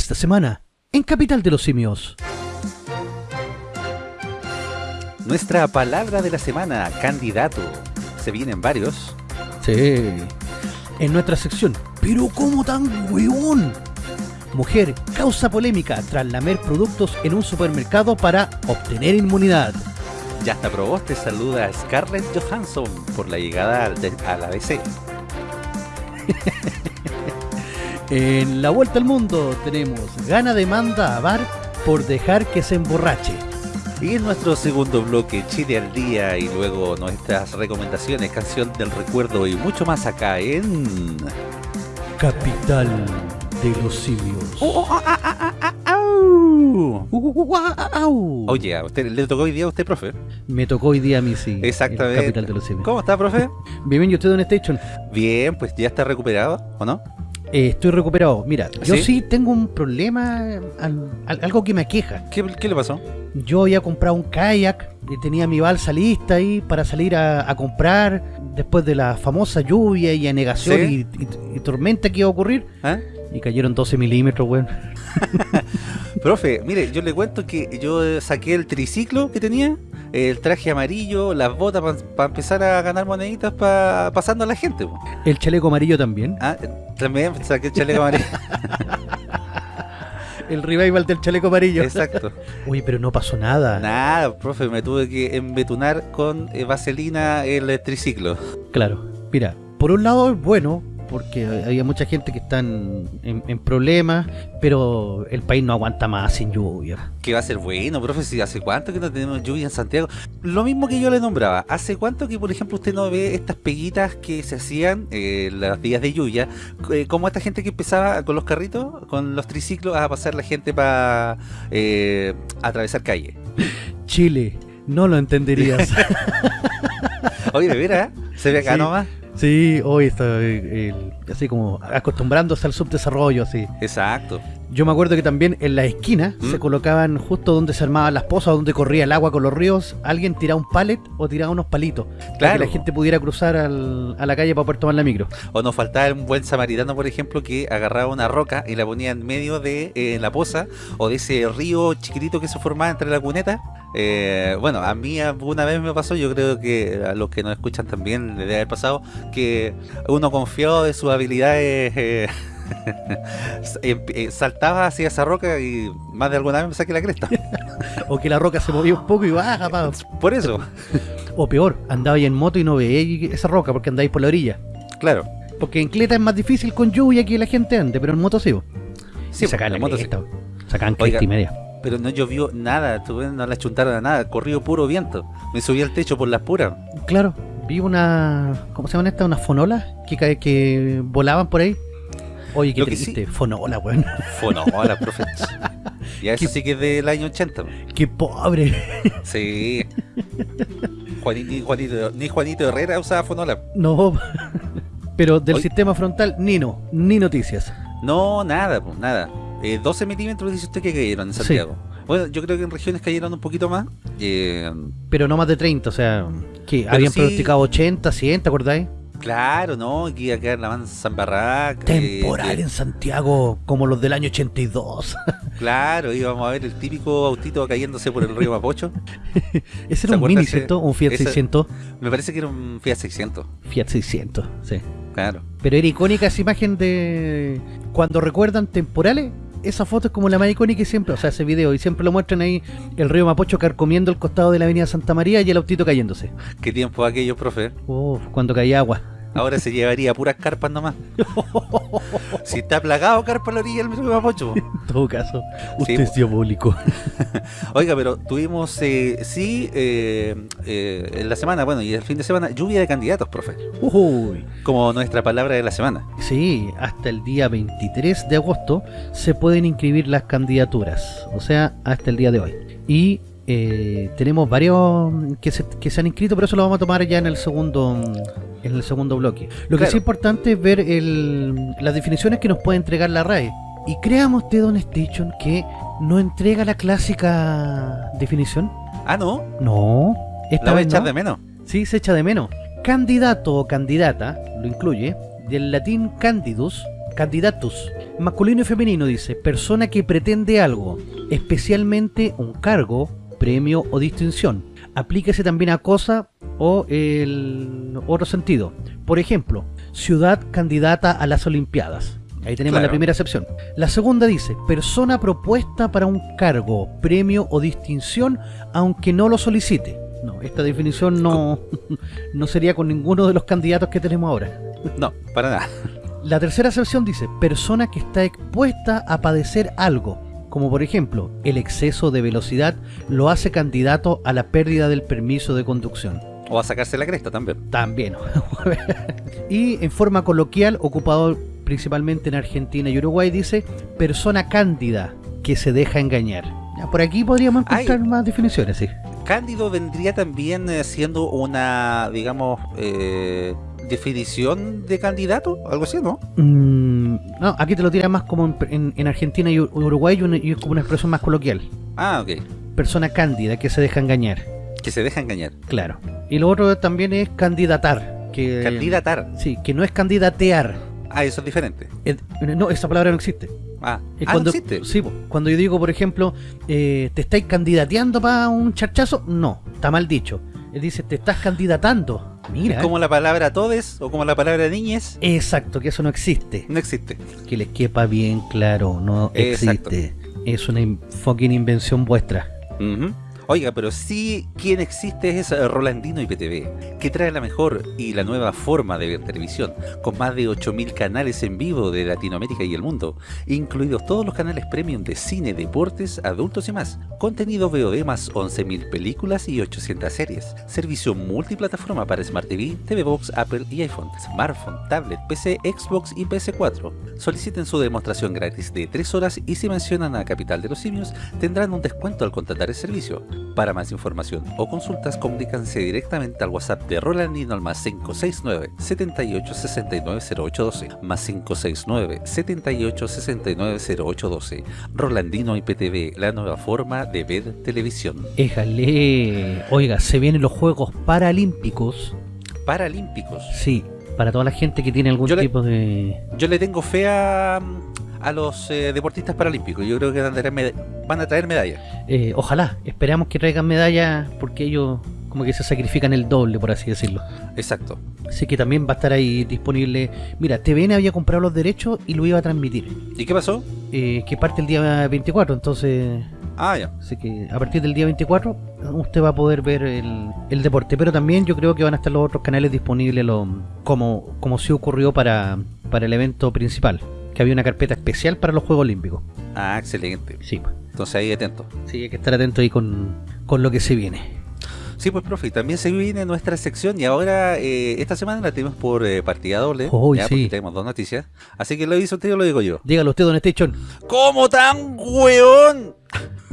Esta semana, en Capital de los Simios. Nuestra palabra de la semana, candidato. Se vienen varios. Sí. En nuestra sección, pero ¿cómo tan weón? Mujer causa polémica tras lamer productos en un supermercado para obtener inmunidad. Ya hasta Proboste saluda a Scarlett Johansson por la llegada a la DC. En la vuelta al mundo tenemos gana demanda a Bar por dejar que se emborrache. Y en nuestro segundo bloque, Chile al día y luego nuestras recomendaciones, canción del recuerdo y mucho más acá en... Capital de los Simios. Oh. Oye, ¿a usted le tocó hoy día a usted, profe? Me tocó hoy día a mí, sí. Exactamente. Capital de los Simios. ¿Cómo está, profe? Bien, bien, ¿y usted está, Station? Bien, pues ya está recuperado, ¿o no? Eh, estoy recuperado. Mira, yo ¿Sí? tengo un problema, al- al- algo que me aqueja. ¿Qué, qué le pasó? Yo había comprado un kayak y tenía mi balsa lista ahí para salir a, a comprar después de la famosa lluvia y anegación ¿Sí? y, y- y tormenta que iba a ocurrir. ¿Ah? Y cayeron 12 milímetros, weón. Profe, mire, yo le cuento que yo eh, saqué el triciclo que tenía, el traje amarillo, las botas para empezar a ganar moneditas pa- pasando a la gente. po. El chaleco amarillo también. Ah, eh, también saqué el chaleco amarillo. El revival del chaleco amarillo. Exacto. Oye, pero no pasó nada. Nada, profe, me tuve que embetunar con eh, vaselina el triciclo. Claro. Mira, por un lado es bueno, porque había mucha gente que está en, en- en problemas, pero el país no aguanta más sin lluvia. Que va a ser bueno, profe, si hace cuánto que no tenemos lluvia en Santiago. Lo mismo que yo le nombraba, hace cuánto que, por ejemplo, usted no ve estas peguitas que se hacían eh, los días de lluvia, eh, como esta gente que empezaba con los carritos, con los triciclos, a pasar la gente para atravesar calle. Chile, no lo entenderías. Oye, de veras, se ve acá Sí. nomás. Sí, hoy está eh, así como acostumbrándose al subdesarrollo, así. Exacto. Yo me acuerdo que también en la esquina ¿Mm? se colocaban justo donde se armaban las pozas, donde corría el agua con los ríos, alguien tiraba un pallet o tiraba unos palitos para Claro. que la gente pudiera cruzar al- a la calle para poder tomar la micro. O nos faltaba un buen samaritano, por ejemplo, que agarraba una roca y la ponía en medio de eh, la poza o de ese río chiquitito que se formaba entre la cuneta. Eh, bueno, a mí alguna vez me pasó, yo creo que a los que nos escuchan también le debe haber pasado, que uno confió de sus habilidades, eh, saltaba hacia esa roca y más de alguna vez me saqué la cresta. O que la roca se movía un poco y baja, pa. Por eso, O peor, andaba ahí en moto y no veía esa roca porque andáis por la orilla. claro. Porque en Cleta es más difícil con lluvia que la gente ande, pero en moto sí. Sí, sacaban la moto sí. cresta, bo. Sacaban Oiga. cresta y media. Pero no llovió nada, no la chuntaron a nada, corrió puro viento. Me subí al techo por las puras. Claro, vi una. ¿Cómo se llaman estas? Unas fonolas que, que volaban por ahí. Oye, qué Lo que triste, fonola, weón. Fonola, profe. Ya eso Qué- sí que es del año 80. qué pobre. Sí. Juanito, ni, Juanito, ni Juanito Herrera usaba fonola. No. Pero del sistema frontal, ni no, ni noticias. No, nada, pues, nada. Eh, 12 milímetros dice usted que cayeron en Sí. Santiago. Bueno, yo creo que en regiones cayeron un poquito más. Eh, Pero no más de 30, o sea, que habían sí- pronosticado 80, 100, ¿te acordáis? Claro, ¿no? Que iba a quedar la en barraca. Temporal eh, en Santiago, como los del año 82. Claro, íbamos a ver el típico autito cayéndose por el río Mapocho. Ese ¿Se era un Mini, ¿cierto? Un Fiat ese- 600. Me parece que era un Fiat 600. Fiat 600, sí. Claro. Pero era icónica esa imagen de cuando recuerdan temporales. Esa foto es como la más icónica y siempre, o sea, ese video, y siempre lo muestran ahí el río Mapocho carcomiendo el costado de la avenida Santa María y el autito cayéndose. ¿Qué tiempo aquello, profe? Uf, cuando caía agua. Ahora se llevaría puras carpas nomás. si está plagado carpa a la orilla del río Mapocho. En todo caso, usted Sí, es diabólico. Oiga, pero tuvimos, eh, sí, eh, eh, en la semana, bueno, y el fin de semana, lluvia de candidatos, profe. Uy. Como nuestra palabra de la semana. Sí, hasta el día 23 de agosto se pueden inscribir las candidaturas, o sea, hasta el día de hoy. Y eh, tenemos varios que se, que se han inscrito, pero eso lo vamos a tomar ya en el segundo en el segundo bloque. Lo que sí es importante es ver el- las definiciones que nos puede entregar la RAE. Y créame usted, Don Station, que no entrega la clásica definición. Ah, no, No, esta la vez echar no. de menos. Sí, se echa de menos. Candidato o candidata, lo incluye, del latín candidus, candidatus. Masculino y femenino dice, persona que pretende algo, especialmente un cargo, premio o distinción. Aplíquese también a cosa o el otro sentido. Por ejemplo, ciudad candidata a las Olimpiadas. Ahí tenemos Claro. la primera excepción. La segunda dice, persona propuesta para un cargo, premio o distinción, aunque no lo solicite. No, esta definición no, no sería con ninguno de los candidatos que tenemos ahora. No, para nada. La tercera excepción dice, persona que está expuesta a padecer algo, como por ejemplo, el exceso de velocidad lo hace candidato a la pérdida del permiso de conducción. O a sacarse la cresta también. También. y en forma coloquial, ocupado principalmente en Argentina y Uruguay, dice persona cándida que se deja engañar. Ya, por aquí podríamos encontrar Ay. más definiciones, sí. Cándido vendría también eh, siendo una, digamos, eh, definición de candidato, algo así, ¿no? Mm, no, aquí te lo tira más como en, en- en Argentina y Ur- Uruguay y, una- y es como una expresión más coloquial. Ah, ok. Persona cándida que se deja engañar. Que se deja engañar. Claro. Y lo otro también es candidatar. Que, Candidatar. Sí, que no es candidatear. Ah, eso es diferente. Eh, No, esa palabra no existe. Ah, Es ah, cuando, no existe. Sí, cuando yo digo, por ejemplo, eh, ¿te estáis candidateando para un charchazo? No, está mal dicho. Él dice, ¿te estás candidatando? Mira. Como la palabra todes o como la palabra niñez, Exacto, que eso no existe. no existe. Que les quepa bien claro, no Exacto. existe. Es una in- fucking invención vuestra. Oiga, pero sí, quien existe es Rolandino IPTV, que trae la mejor y la nueva forma de ver televisión, con más de 8.000 canales en vivo de Latinoamérica y el mundo, incluidos todos los canales premium de cine, deportes, adultos y más, contenido VOD más 11.000 películas y 800 series, servicio multiplataforma para Smart TV, TV Box, Apple y iPhone, smartphone, tablet, PC, Xbox y PS4. Soliciten su demostración gratis de 3 horas y si mencionan a Capital de los Simios, tendrán un descuento al contratar el servicio. Para más información o consultas, comunícanse directamente al WhatsApp de Rolandino al más 569 78 69 0812 más 569 78 69 0812 Rolandino IPTV, la nueva forma de ver televisión. Éjale. Oiga, se vienen los Juegos Paralímpicos. Paralímpicos. Sí, para toda la gente que tiene algún Yo le- tipo de... Yo le tengo fe a, a los eh, deportistas paralímpicos. Yo creo que van a traer, van a traer medallas. Eh, ojalá, esperamos que traigan medallas porque ellos como que se sacrifican el doble, por así decirlo. Exacto. Así que también va a estar ahí disponible. Mira, TVN había comprado los derechos y lo iba a transmitir. ¿Y qué pasó? eh, que parte el día 24, entonces... Ah, ya. Así que a partir del día 24 usted va a poder ver el, el deporte. Pero también yo creo que van a estar los otros canales disponibles lo- como, como sí ocurrió para, para el evento principal. Que había una carpeta especial para los Juegos Olímpicos. Ah, excelente. Sí, pues. Entonces ahí atento. Sí, hay que estar atento ahí con, con lo que se viene. Sí, pues profe, también se viene nuestra sección y ahora eh, esta semana la tenemos por eh, partida doble, Uy, ya, sí. porque tenemos dos noticias. Así que lo dice usted o lo digo yo. Dígalo usted, Don Station. ¿Cómo tan weón?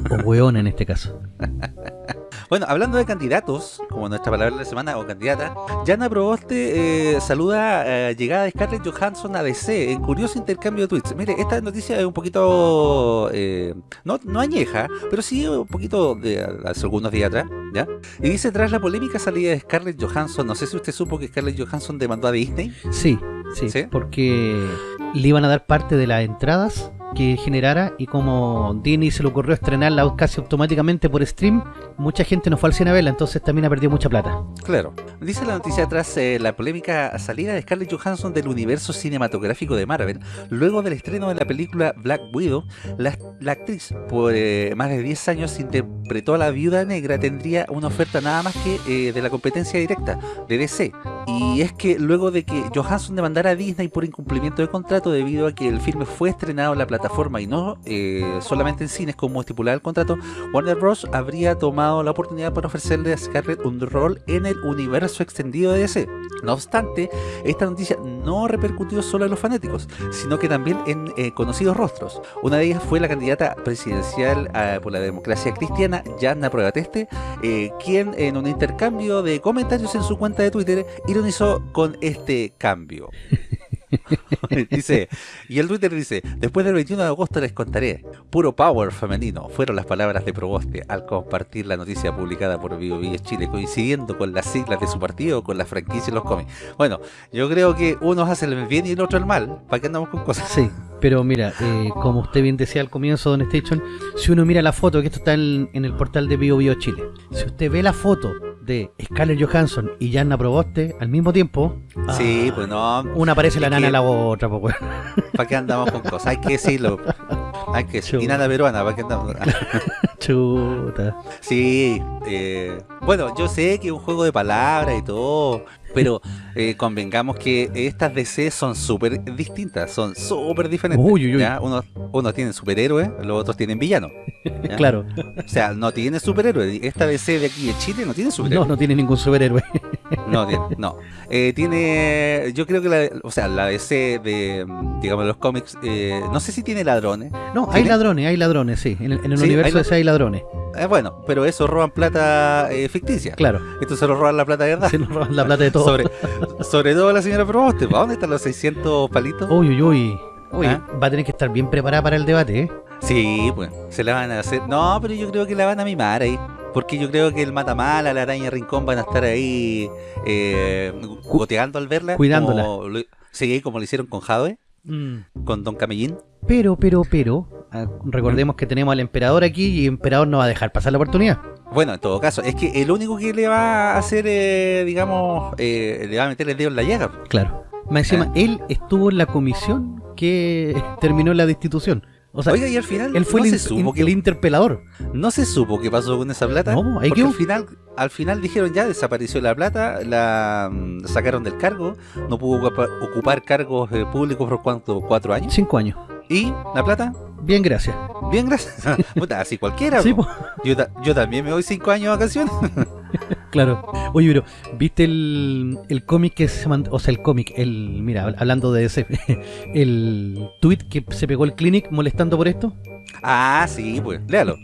O weón en este caso. Bueno, hablando de candidatos, como nuestra palabra de la semana, o candidata, Jana Proboste eh, saluda eh, llegada de Scarlett Johansson a DC en curioso intercambio de tweets. Mire, esta noticia es un poquito, eh, no, no añeja, pero sí un poquito de hace algunos días atrás, ¿ya? Y dice, tras la polémica salida de Scarlett Johansson, no sé si usted supo que Scarlett Johansson demandó a Disney. Sí, sí, ¿Sí? porque le iban a dar parte de las entradas que generara y como Disney se le ocurrió estrenarla casi automáticamente por stream, mucha gente no fue al cine a verla, entonces también ha perdido mucha plata. Claro. Dice la noticia tras eh, la polémica salida de Scarlett Johansson del universo cinematográfico de Marvel, luego del estreno de la película Black Widow, la, la actriz por eh, más de 10 años interpretó a la viuda negra, tendría una oferta nada más que eh, de la competencia directa de DC. Y es que luego de que Johansson demandara a Disney por incumplimiento de contrato debido a que el filme fue estrenado en la plataforma y no eh, solamente en cines como estipulaba el contrato, Warner Bros. habría tomado la oportunidad para ofrecerle a Scarlett un rol en el universo extendido de DC. No obstante, esta noticia no repercutió solo en los fanáticos, sino que también en eh, conocidos rostros. Una de ellas fue la candidata presidencial eh, por la democracia cristiana, Yanna Pruebateste, eh, quien en un intercambio de comentarios en su cuenta de Twitter ironizó con este cambio. dice, y el Twitter dice, después del 21 de agosto les contaré, puro power femenino, fueron las palabras de Proboste al compartir la noticia publicada por Vivo Vivo Chile, coincidiendo con las siglas de su partido, con la franquicia y los cómics. Bueno, yo creo que uno hace el bien y el otro el mal, ¿para qué andamos con cosas? Sí, pero mira, eh, como usted bien decía al comienzo, Don Station, si uno mira la foto, que esto está en, en el portal de Bio Chile, si usted ve la foto de Scarlett Johansson y Janna Proboste al mismo tiempo, Sí, ah, pues no. una parece la nana a la otra, pues. ¿Para qué andamos con cosas? Hay que decirlo. Hay que decirlo. Y nada peruana, ¿para qué andamos? Chuta. Sí, eh, bueno, yo sé que es un juego de palabras y todo, pero eh, convengamos que estas DC son súper distintas, son súper diferentes. Uy, uy, uy. ¿ya? Unos, unos tienen superhéroes, los otros tienen villanos. Claro, O sea, no tiene superhéroes. Esta DC de aquí de Chile no tiene no, superhéroes. no tiene ningún superhéroe. No, tiene, no. Eh, tiene, yo creo que la, o sea, la DC de, digamos, los cómics, eh, no sé si tiene ladrones. No, hay ladrones, hay ladrones, sí. En el, en el Sí, universo hay ese hay ladrones. Bueno, pero eso roban plata ficticia. Claro, Esto se lo roban la plata de verdad. se nos roban la plata de todo. Sobre, sobre todo la señora Proboste. ¿Para dónde están los 600 palitos? Uy, uy, uy. Uy, ¿Ah? va a tener que estar bien preparada para el debate, ¿eh? Sí, pues. Se la van a hacer. No, pero yo creo que la van a mimar ahí. Porque yo creo que el Matamala, la araña Rincón van a estar ahí eh, goteando al verla. Cuidándola. Como lo- sí, como lo hicieron con Jadwe, Mm. con Don Camellín. Pero, pero, pero, ah, recordemos que tenemos al emperador aquí y el emperador no va a dejar pasar la oportunidad. Bueno, en todo caso, es que el único que le va a hacer, eh, digamos, eh, le va a meter el dedo en la llaga. Claro. Más encima, él estuvo en la comisión que terminó la destitución. O sea, Oiga, y al final él fue no, el, se supo que, el interpelador. no se supo qué pasó con esa plata. No, al final, al final dijeron ya desapareció la plata, la mm, sacaron del cargo, no pudo ocupa- ocupar cargos eh, públicos por cuánto, cuatro años. Cinco años. Y la plata, Bien, gracias. bien, gracias. Puta, así cualquiera. Sí, yo, ta- yo también me voy cinco años de vacaciones. Claro. Oye, pero, ¿viste el, el cómic que se mandó? O sea, el cómic, el. Mira, hablando de ese. El tweet que se pegó el Clinic molestando por esto. ah, sí, pues, léalo.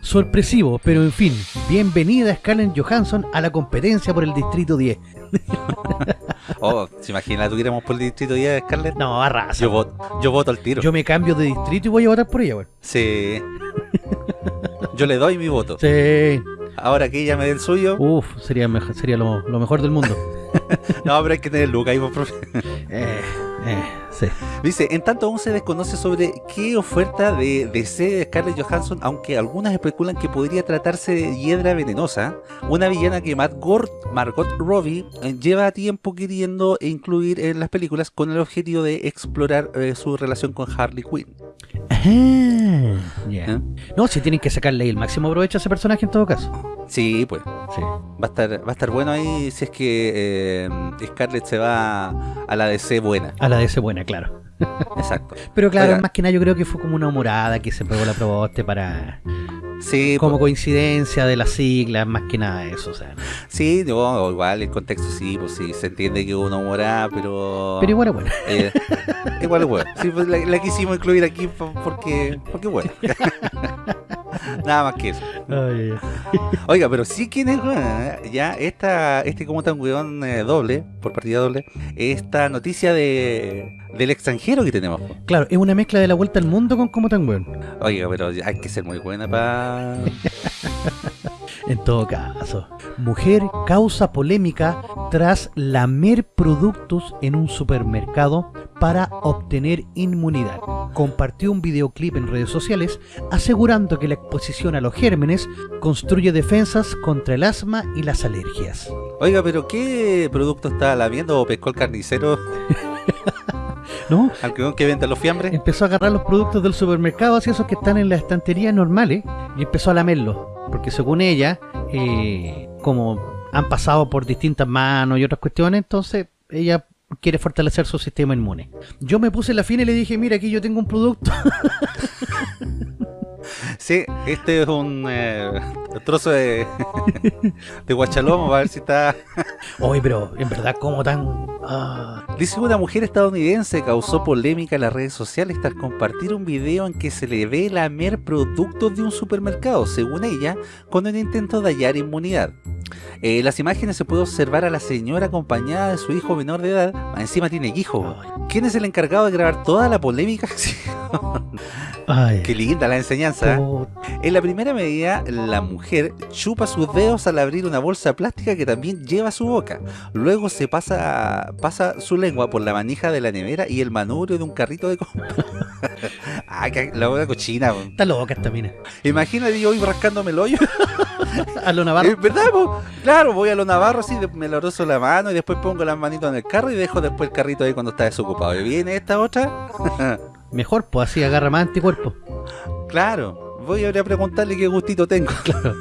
Sorpresivo, pero en fin. Bienvenida Scarlett Johansson a la competencia por el Distrito 10. Oh, se imagina, tuviéramos por el distrito 10 de Scarlett. No, arrasa. Yo voto, yo voto al tiro. Yo me cambio de distrito y voy a votar por ella, weón. Sí. Yo le doy mi voto. Sí. Ahora que ella me dé el suyo. Uf, sería, mejor, sería lo, lo mejor del mundo. No, pero hay que tener Luca ahí, por profe. eh, eh, sí. Dice, en tanto aún se desconoce sobre qué oferta de DC de Scarlett Johansson, aunque algunas especulan que podría tratarse de Hiedra Venenosa, una villana que Matt Gord- Margot Robbie eh, lleva tiempo queriendo incluir en las películas con el objetivo de explorar eh, su relación con Harley Quinn. ¿Eh? No, si tienen que sacarle el máximo provecho a ese personaje en todo caso. Sí, pues. Sí. Va a estar, va a estar bueno ahí si es que eh, Scarlett se va a la DC buena. A la de ese claro. Exacto. Pero claro, Oiga. más que nada yo creo que fue como una humorada que se pegó la proboste para... Sí, Como pues, coincidencia de las siglas, más que nada eso, o sea. sí, no, igual el contexto sí, pues sí, se entiende que uno mora, pero... Pero igual, bueno. Eh, igual es bueno. Sí, pues la, la quisimos incluir aquí po- porque, porque bueno. Nada más que eso. Oiga, pero sí quién es buena, ¿eh? ya esta, este como tan weón eh, doble, por partida doble, esta noticia de del extranjero que tenemos. Claro, es una mezcla de la vuelta al mundo con como tan weón. Oiga, pero hay que ser muy buena para... En todo caso, mujer causa polémica tras lamer productos en un supermercado para obtener inmunidad. Compartió un videoclip en redes sociales asegurando que la exposición a los gérmenes construye defensas contra el asma y las alergias. Oiga, pero ¿qué producto está lamiendo o pescó el carnicero ¿No? al que, que vende los fiambres? Empezó a agarrar los productos del supermercado, así esos que están en las estanterías normales, y empezó a lamerlos. Porque según ella, eh, como han pasado por distintas manos y otras cuestiones, entonces ella quiere fortalecer su sistema inmune. Yo me puse la fina y le dije, mira, aquí yo tengo un producto. Sí, este es un eh, trozo de, de guachalomo, a ver si está... Oye, pero en verdad, como tan... Ah, Dice que una mujer estadounidense causó polémica en las redes sociales tras compartir un video en que se le ve lamer productos de un supermercado, según ella, con el intento de hallar inmunidad. Eh, las imágenes se puede observar a la señora acompañada de su hijo menor de edad. Encima tiene hijo. ¿Quién es el encargado de grabar toda la polémica? Ay, Qué linda la enseñanza. ¿Eh? En la primera medida, la mujer chupa sus dedos al abrir una bolsa plástica que también lleva a su boca. Luego se pasa, pasa su lengua por la manija de la nevera y el manubrio de un carrito de compra. ah, que la boca cochina. po. Está loca esta mina. Imagínate yo hoy rascándome el hoyo. A lo Navarro. ¿Es verdad? po? Claro, voy a lo navarro así, me lo rozo la mano y después pongo las manitos en el carro y dejo después el carrito ahí cuando está desocupado. Y viene esta otra. Mejor, pues así agarra más anticuerpos. Claro, voy a ir a preguntarle qué gustito tengo. Claro.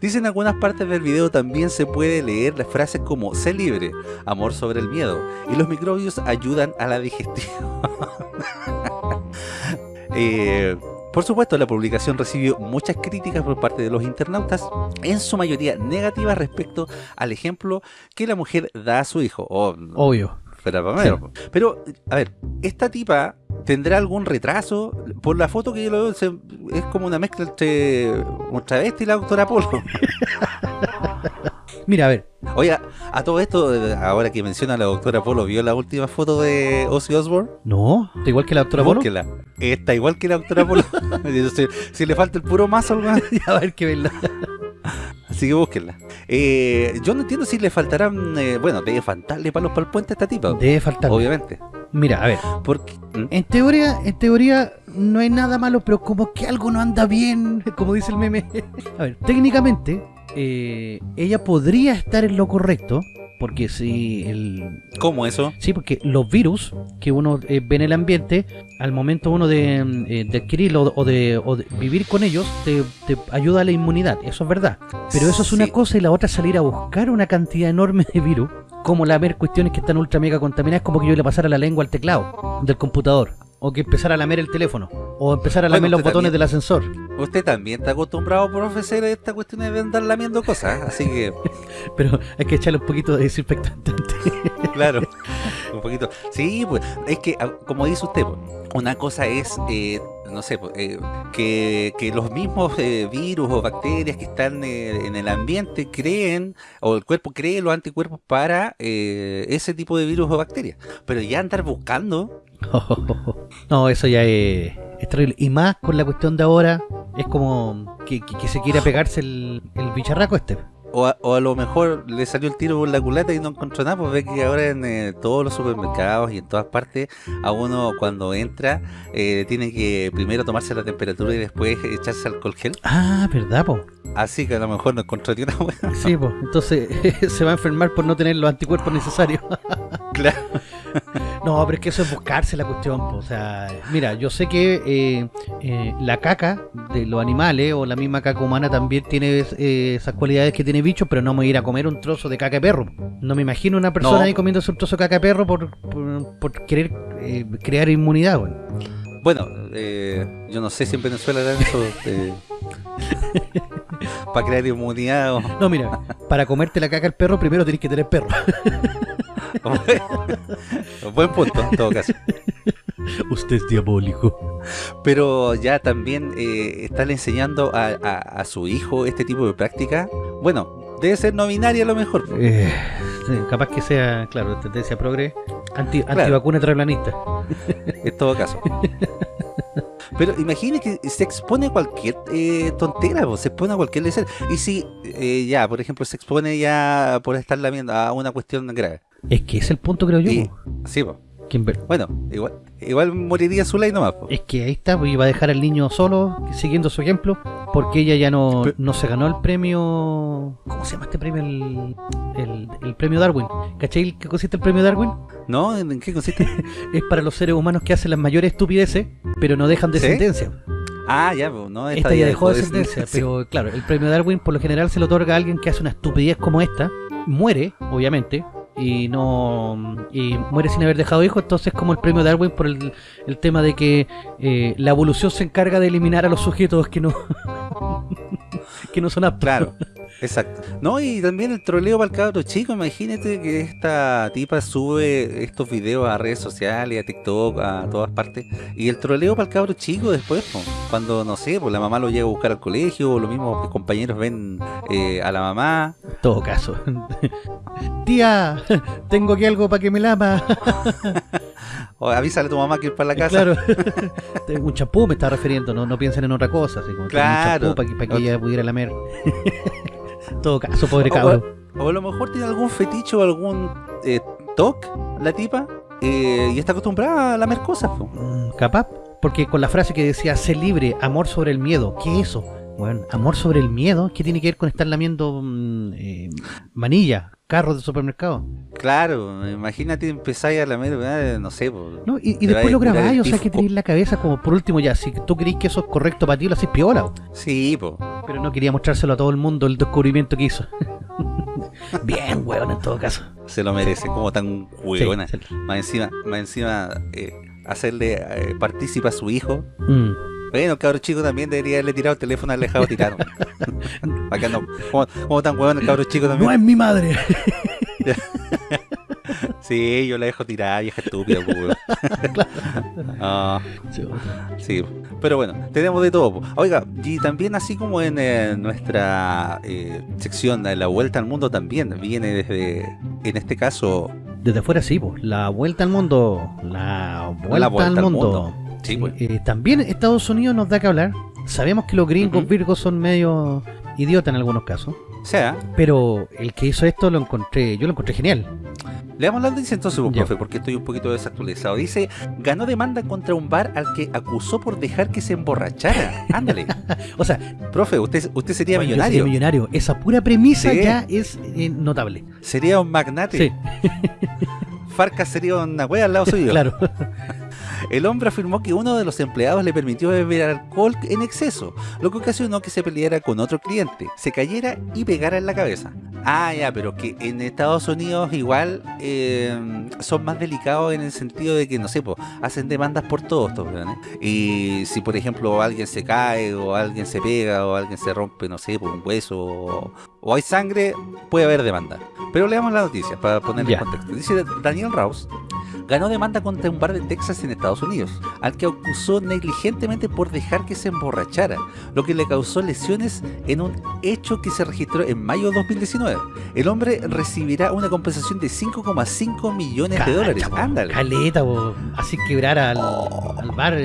Dice en algunas partes del video también se puede leer las frases como sé libre, amor sobre el miedo y los microbios ayudan a la digestión. Eh, por supuesto, la publicación recibió muchas críticas por parte de los internautas, en su mayoría negativas respecto al ejemplo que la mujer da a su hijo. Oh, Obvio. Pero, a ver, esta tipa tendrá algún retraso. Por la foto que yo lo veo, se- es como una mezcla entre un travesti y la doctora Polo. Mira, a ver. Oye, a todo esto, ahora que menciona a la doctora Polo, ¿vio la última foto de Ozzy Osbourne? No, está igual que la doctora Polo. Búsquela. Está igual que la doctora Polo. si, si le falta el puro mazo, hermano, a ver qué verdad. así que búsquenla. Eh, yo no entiendo si le faltarán, eh, bueno, debe faltarle palos para el puente a esta tipa. Debe faltar. Obviamente. Mira, a ver. Porque, ¿Mm? En teoría, en teoría no hay nada malo, pero como que algo no anda bien, como dice el meme. A ver, técnicamente, eh, ella podría estar en lo correcto, porque si el... ¿Cómo eso? Sí, porque los virus que uno eh, ve en el ambiente, al momento uno de, eh, de adquirirlo o de, o de vivir con ellos, te, te ayuda a la inmunidad, eso es verdad. Pero eso es una Sí. cosa y la otra es salir a buscar una cantidad enorme de virus, como la ver cuestiones que están ultra mega contaminadas, como que yo le pasara la lengua al teclado del computador, o que empezara a lamer el teléfono, o empezar a Bueno, lamer los botones también. del ascensor. Usted también está acostumbrado por ofrecer esta cuestión de andar lamiendo cosas, así que, Pero hay que echarle un poquito de desinfectante. claro, un poquito. Sí, pues, es que, ah, como dice usted, pues, una cosa es, eh, no sé, pues, eh, que, que los mismos eh, virus o bacterias que están eh, en el ambiente creen, o el cuerpo cree los anticuerpos para eh, ese tipo de virus o bacterias. Pero ya andar buscando, no, eso ya es, es terrible. Y más con la cuestión de ahora, es como que, que- que se quiera pegarse el, el bicharraco este. O a, o a lo mejor le salió el tiro por la culata y no encontró nada, pues ve que ahora en eh, todos los supermercados y en todas partes, a uno cuando entra, eh, tiene que primero tomarse la temperatura y después echarse alcohol gel. Ah, ¿verdad, po? Así que a lo mejor no encontró ni una buena. Sí, po. Entonces se va a enfermar por no tener los anticuerpos necesarios. Claro. No, pero es que eso es buscarse la cuestión, po. O sea, mira, yo sé que eh, eh, la caca de los animales o la misma caca humana también tiene eh, esas cualidades que tiene bichos, pero no me voy a ir a comer un trozo de caca de perro. No me imagino una persona No. ahí comiéndose un trozo de caca de perro por, por, por querer eh, crear inmunidad. Bueno, eh, yo no sé si en Venezuela dan eso para crear inmunidad o... No, mira, para comerte la caca del perro primero tenés que tener perro. Buen punto, en todo caso. Usted es diabólico. Pero ya también eh, están enseñando a, a- a su hijo este tipo de práctica. Bueno, debe ser no binaria a lo mejor. Eh, capaz que sea, claro, tendencia progre, anti, Claro. antivacuna terraplanista. en todo caso. Pero imagine que se expone a cualquier eh, tontera, se expone a cualquier lecera. Y si eh, ya, por ejemplo, se expone ya por estar lamiendo a una cuestión grave. Es que es el punto, creo yo. Po. sí, po. Bueno, igual, igual moriría su ley nomás. po. Es que ahí está, pues, iba a dejar al niño solo, siguiendo su ejemplo, porque ella ya no, no se ganó el premio. ¿Cómo se llama este premio? El, el, el premio Darwin. ¿Cachai qué consiste el premio Darwin? ¿No? ¿En qué consiste? Es para los seres humanos que hacen las mayores estupideces, pero no dejan ¿Sí? descendencia. ah, ya, no. Esta ya dejó de- descendencia, sí. pero claro, el premio Darwin por lo general se lo otorga a alguien que hace una estupidez como esta, muere, obviamente, y no y muere sin haber dejado hijos, entonces como el premio Darwin por el, el tema de que eh, la evolución se encarga de eliminar a los sujetos que no que no son aptos. Claro. Exacto. No, y también el troleo para el cabro chico. Imagínate que esta tipa sube estos videos a redes sociales, a TikTok, a todas partes. Y el troleo para el cabro chico después, po, cuando, no sé, pues la mamá lo llega a buscar al colegio, o los mismos compañeros ven eh, a la mamá. todo caso. Tía, tengo aquí algo para que me lama. O avísale a tu mamá que ir para la casa. Claro. Tengo un champú me está refiriendo, no, no piensen en otra cosa. Así como Claro. Un para que, para que ella pudiera lamer. Todo caso, pobre cabro. O a lo mejor tiene algún fetiche o algún eh, toc, la tipa, eh, y está acostumbrada a lamer cosas. po. Mm, Capaz, porque con la frase que decía, sé libre, amor sobre el miedo. ¿Qué es eso? Bueno, amor sobre el miedo, ¿qué tiene que ver con estar lamiendo mm, eh, manilla, carros de supermercado? Claro, imagínate empezáis a lamer, ¿verdad? no sé. No, y, después lo grabáis, o sea que tenéis la cabeza como por último ya, si tú creís que eso es correcto para ti, lo hacéis piola. Sí, po. Pero no quería mostrárselo a todo el mundo el descubrimiento que hizo. Bien, weón, en todo caso. se lo merece, como tan huevona. sí. Más encima, más encima eh, hacerle eh, partícipe a su hijo. Mm. Bueno, cabro chico también debería haberle tirado el teléfono al dejado tirado. Que no, como tan huevón el cabro chico también. No es mi madre. Sí, yo la dejo tirada, vieja estúpida, pues, weón. Ah, sí, pero bueno, tenemos de todo. po. Oiga, y también así como en eh, nuestra eh, sección de la vuelta al mundo también viene desde, en este caso, Desde afuera sí, pues. La vuelta al mundo. La vuelta, vuelta al al mundo. mundo. Sí, pues. Eh, también Estados Unidos nos da que hablar. Sabemos que los gringos virgos son medio idiotas en algunos casos. sea, Pero el que hizo esto lo encontré, yo lo encontré genial. leamos la noticia entonces, pues, Ya. profe, porque estoy un poquito desactualizado. Dice, ganó demanda contra un bar al que acusó por dejar que se emborrachara. Ándale, O sea, profe, usted, usted sería bueno, yo millonario, sería millonario. Esa pura premisa Sí. ya es eh, notable. sería un magnate. Sí, Farca sería una wea al lado suyo. claro. El hombre afirmó que uno de los empleados le permitió beber alcohol en exceso, lo que ocasionó que se peleara con otro cliente, se cayera y pegara en la cabeza. Ah, ya, pero que en Estados Unidos igual eh, son más delicados en el sentido de que, no sé, po, hacen demandas por todos estos weones. Y si, por ejemplo, alguien se cae, o alguien se pega, o alguien se rompe, no sé, por un hueso, o, o hay sangre, puede haber demanda. Pero leamos la noticia para ponerle en contexto. Dice Daniel Rouse ganó demanda contra un bar de Texas en Estados Unidos, al que acusó negligentemente por dejar que se emborrachara, lo que le causó lesiones en un hecho que se registró en mayo de 2019. El hombre recibirá una compensación de 5,5 millones de dólares. Po, Ándale. Caleta, po. así quebrar al, Oh. al bar.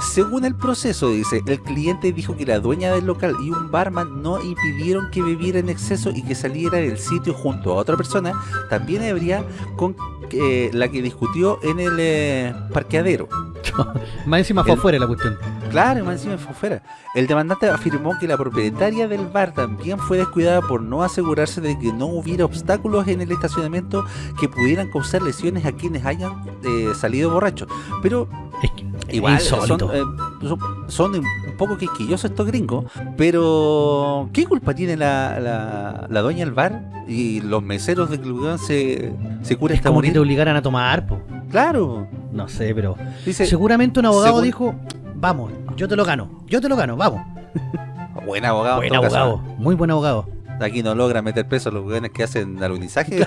Según el proceso, dice, el cliente dijo que la dueña del local y un barman no impidieron que bebiera en exceso y que saliera del sitio junto a otra persona, también habría con eh, la que discutió en el eh, parqueadero. Más encima fue El- afuera la cuestión. Claro, más encima fue fuera. El demandante afirmó que la propietaria del bar también fue descuidada por no asegurarse de que no hubiera obstáculos en el estacionamiento que pudieran causar lesiones a quienes hayan eh, salido borrachos. Pero Es que igual es insólito. son, eh, son, un poco quisquillosos estos gringos, pero ¿qué culpa tiene la, la, la dueña del bar y los meseros de weón se, se cura es hasta como que morir? te obligaran a tomar, po. Claro, No sé, pero dice, seguramente un abogado según- dijo, vamos, yo te lo gano, yo te lo gano, vamos. buen abogado. en Buen abogado, muy buen abogado. Aquí no logra meter preso a los weones que hacen alunizaje.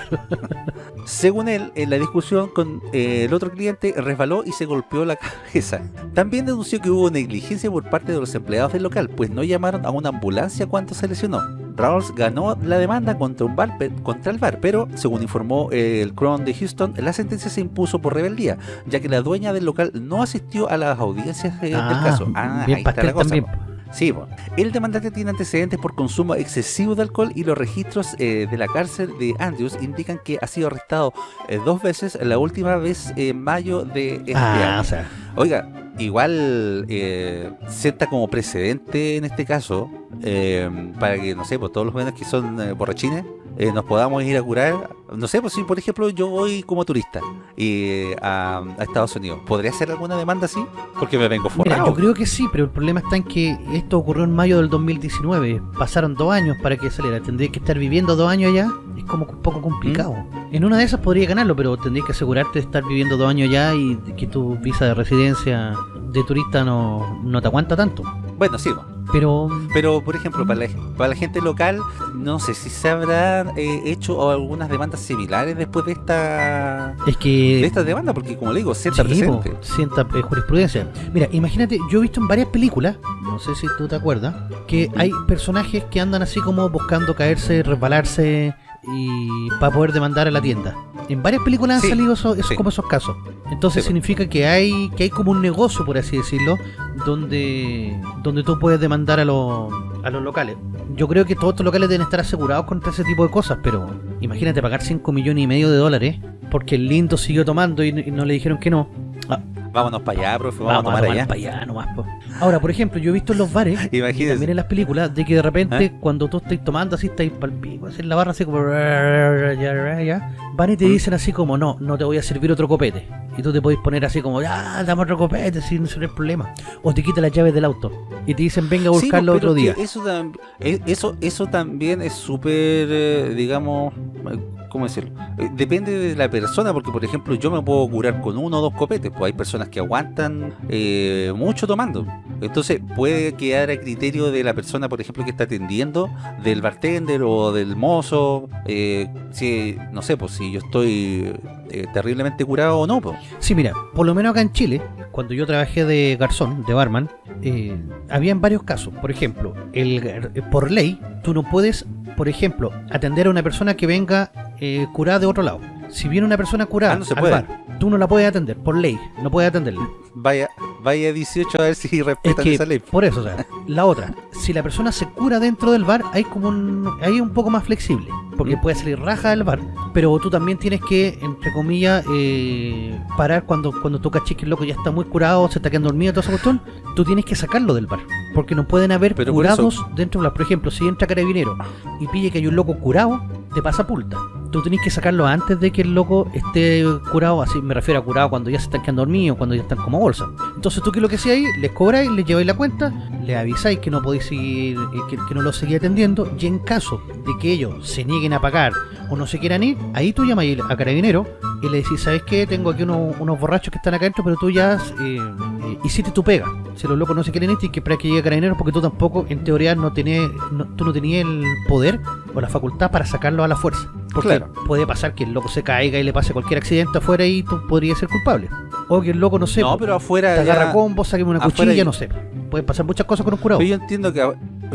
Según él, en la discusión con eh, el otro cliente, resbaló y se golpeó la cabeza. También denunció que hubo negligencia por parte de los empleados del local, pues no llamaron a una ambulancia cuando se lesionó. Rawls ganó la demanda contra, un bar, contra el bar, pero según informó eh, el Crown de Houston, la sentencia se impuso por rebeldía, ya que la dueña del local no asistió a las audiencias eh, del caso. Ah, bien ahí está la cosa. también. Sí, po. el demandante tiene antecedentes por consumo excesivo de alcohol y los registros eh, de la cárcel de Andrews indican que ha sido arrestado eh, dos veces, la última vez en mayo de este Ah, año. o sea, Oiga, igual eh, sienta como precedente en este caso eh, para que, no sé, pues todos los jóvenes que son eh, borrachines eh, nos podamos ir a curar. No sé, pues si por ejemplo yo voy como turista y, a, a Estados Unidos, ¿podría hacer alguna demanda así? Porque me vengo forrado. yo creo que sí, pero el problema está en que esto ocurrió en mayo del 2019. Pasaron dos años para que saliera. Tendría que estar viviendo dos años allá. Es como un poco complicado. ¿Mm? En una de esas podría ganarlo, pero tendrías que asegurarte de estar viviendo dos años allá y que tu visa de residencia de turista no, no te aguanta tanto. Bueno, sí. Pero Pero, por ejemplo, para la, para la gente local, no sé si se habrán eh, hecho algunas demandas similares después de esta es que de esta demanda, porque como le digo, sienta Sí, presente. sienta eh, jurisprudencia. Mira, imagínate, yo he visto en varias películas, no sé si tú te acuerdas, que hay personajes que andan así como buscando caerse, resbalarse y para poder demandar a la tienda. En varias películas han salido esos, esos- sí. como esos casos. Entonces Sí, po. significa que hay que hay como un negocio, por así decirlo, donde donde tú puedes demandar a los a los locales. Yo creo que todos estos locales deben estar asegurados contra ese tipo de cosas, pero imagínate pagar 5 millones y medio de dólares porque el lindo siguió tomando y, y no le dijeron que no. Ah, Vámonos para allá, profe, vamos, Vamos a tomar allá. para allá nomás, po. Ahora, por ejemplo, yo he visto en los bares y también en las películas de que de repente ¿Eh? cuando tú estás tomando así, estás pal pico, así en la barra así como van y te Mm. dicen así como no, no te voy a servir otro copete. Y tú te podés poner así como, ya, dame otro copete sin no hay problema. O te quitan las llaves del auto y te dicen venga a Sí, buscarlo pero otro que día. Eso, eh, eso, eso también es súper, eh, digamos, ¿cómo decirlo? Eh, Depende de la persona, porque por ejemplo yo me puedo curar con uno o dos copetes, pues hay personas que aguantan eh, mucho tomando. Entonces puede quedar a criterio de la persona, por ejemplo, que está atendiendo, del bartender o del mozo, eh, si, no sé, pues si yo estoy eh, terriblemente curado o no, pues. Sí, mira, por lo menos acá en Chile, cuando yo trabajé de garzón, de barman, eh, habían varios casos. Por ejemplo, el, por ley, tú no puedes, por ejemplo, atender a una persona que venga eh, curada de otro lado. Si viene una persona curada Ah, no se al puede. bar, tú no la puedes atender, por ley, no puedes atenderla. Vaya, vaya 18 a ver si Es respetan que, esa ley. por eso, o sea, la otra, si la persona se cura dentro del bar, hay como un, hay un poco más flexible, porque puede salir raja del bar, pero tú también tienes que, entre comillas, eh, parar cuando, cuando tú cachis que el loco ya está muy curado, se está quedando dormido, toda esa cuestión, tú tienes que sacarlo del bar, porque no pueden haber Pero curados dentro del bar. Por ejemplo, si entra carabinero y pille que hay un loco curado, te pasa pulta. Tú tenés que sacarlo antes de que el loco esté curado, así me refiero a curado cuando ya se están quedando dormidos, cuando ya están como bolsa. Entonces tú que lo que hacías ahí, les cobráis, les lleváis la cuenta, les avisáis que no podéis seguir, eh, que, que no lo seguís atendiendo, y en caso de que ellos se nieguen a pagar o no se quieran ir, ahí tú llamas a carabinero y le decís, ¿sabes qué? Tengo aquí unos, unos borrachos que están acá adentro, pero tú ya eh, eh, hiciste tu pega. Si los locos no se quieren ir, tienes que esperar que llegue carabinero porque tú tampoco, en teoría, no tenés, no- tú no tenías el poder o la facultad para sacarlo a la fuerza. Porque Claro. puede pasar que el loco se caiga y le pase cualquier accidente afuera y tú podrías ser culpable. O que el loco, no sé, No, pero afuera. te agarra combo, sáqueme una afuera cuchilla, ya- no sé. Pueden pasar muchas cosas con un curado. Pero yo entiendo que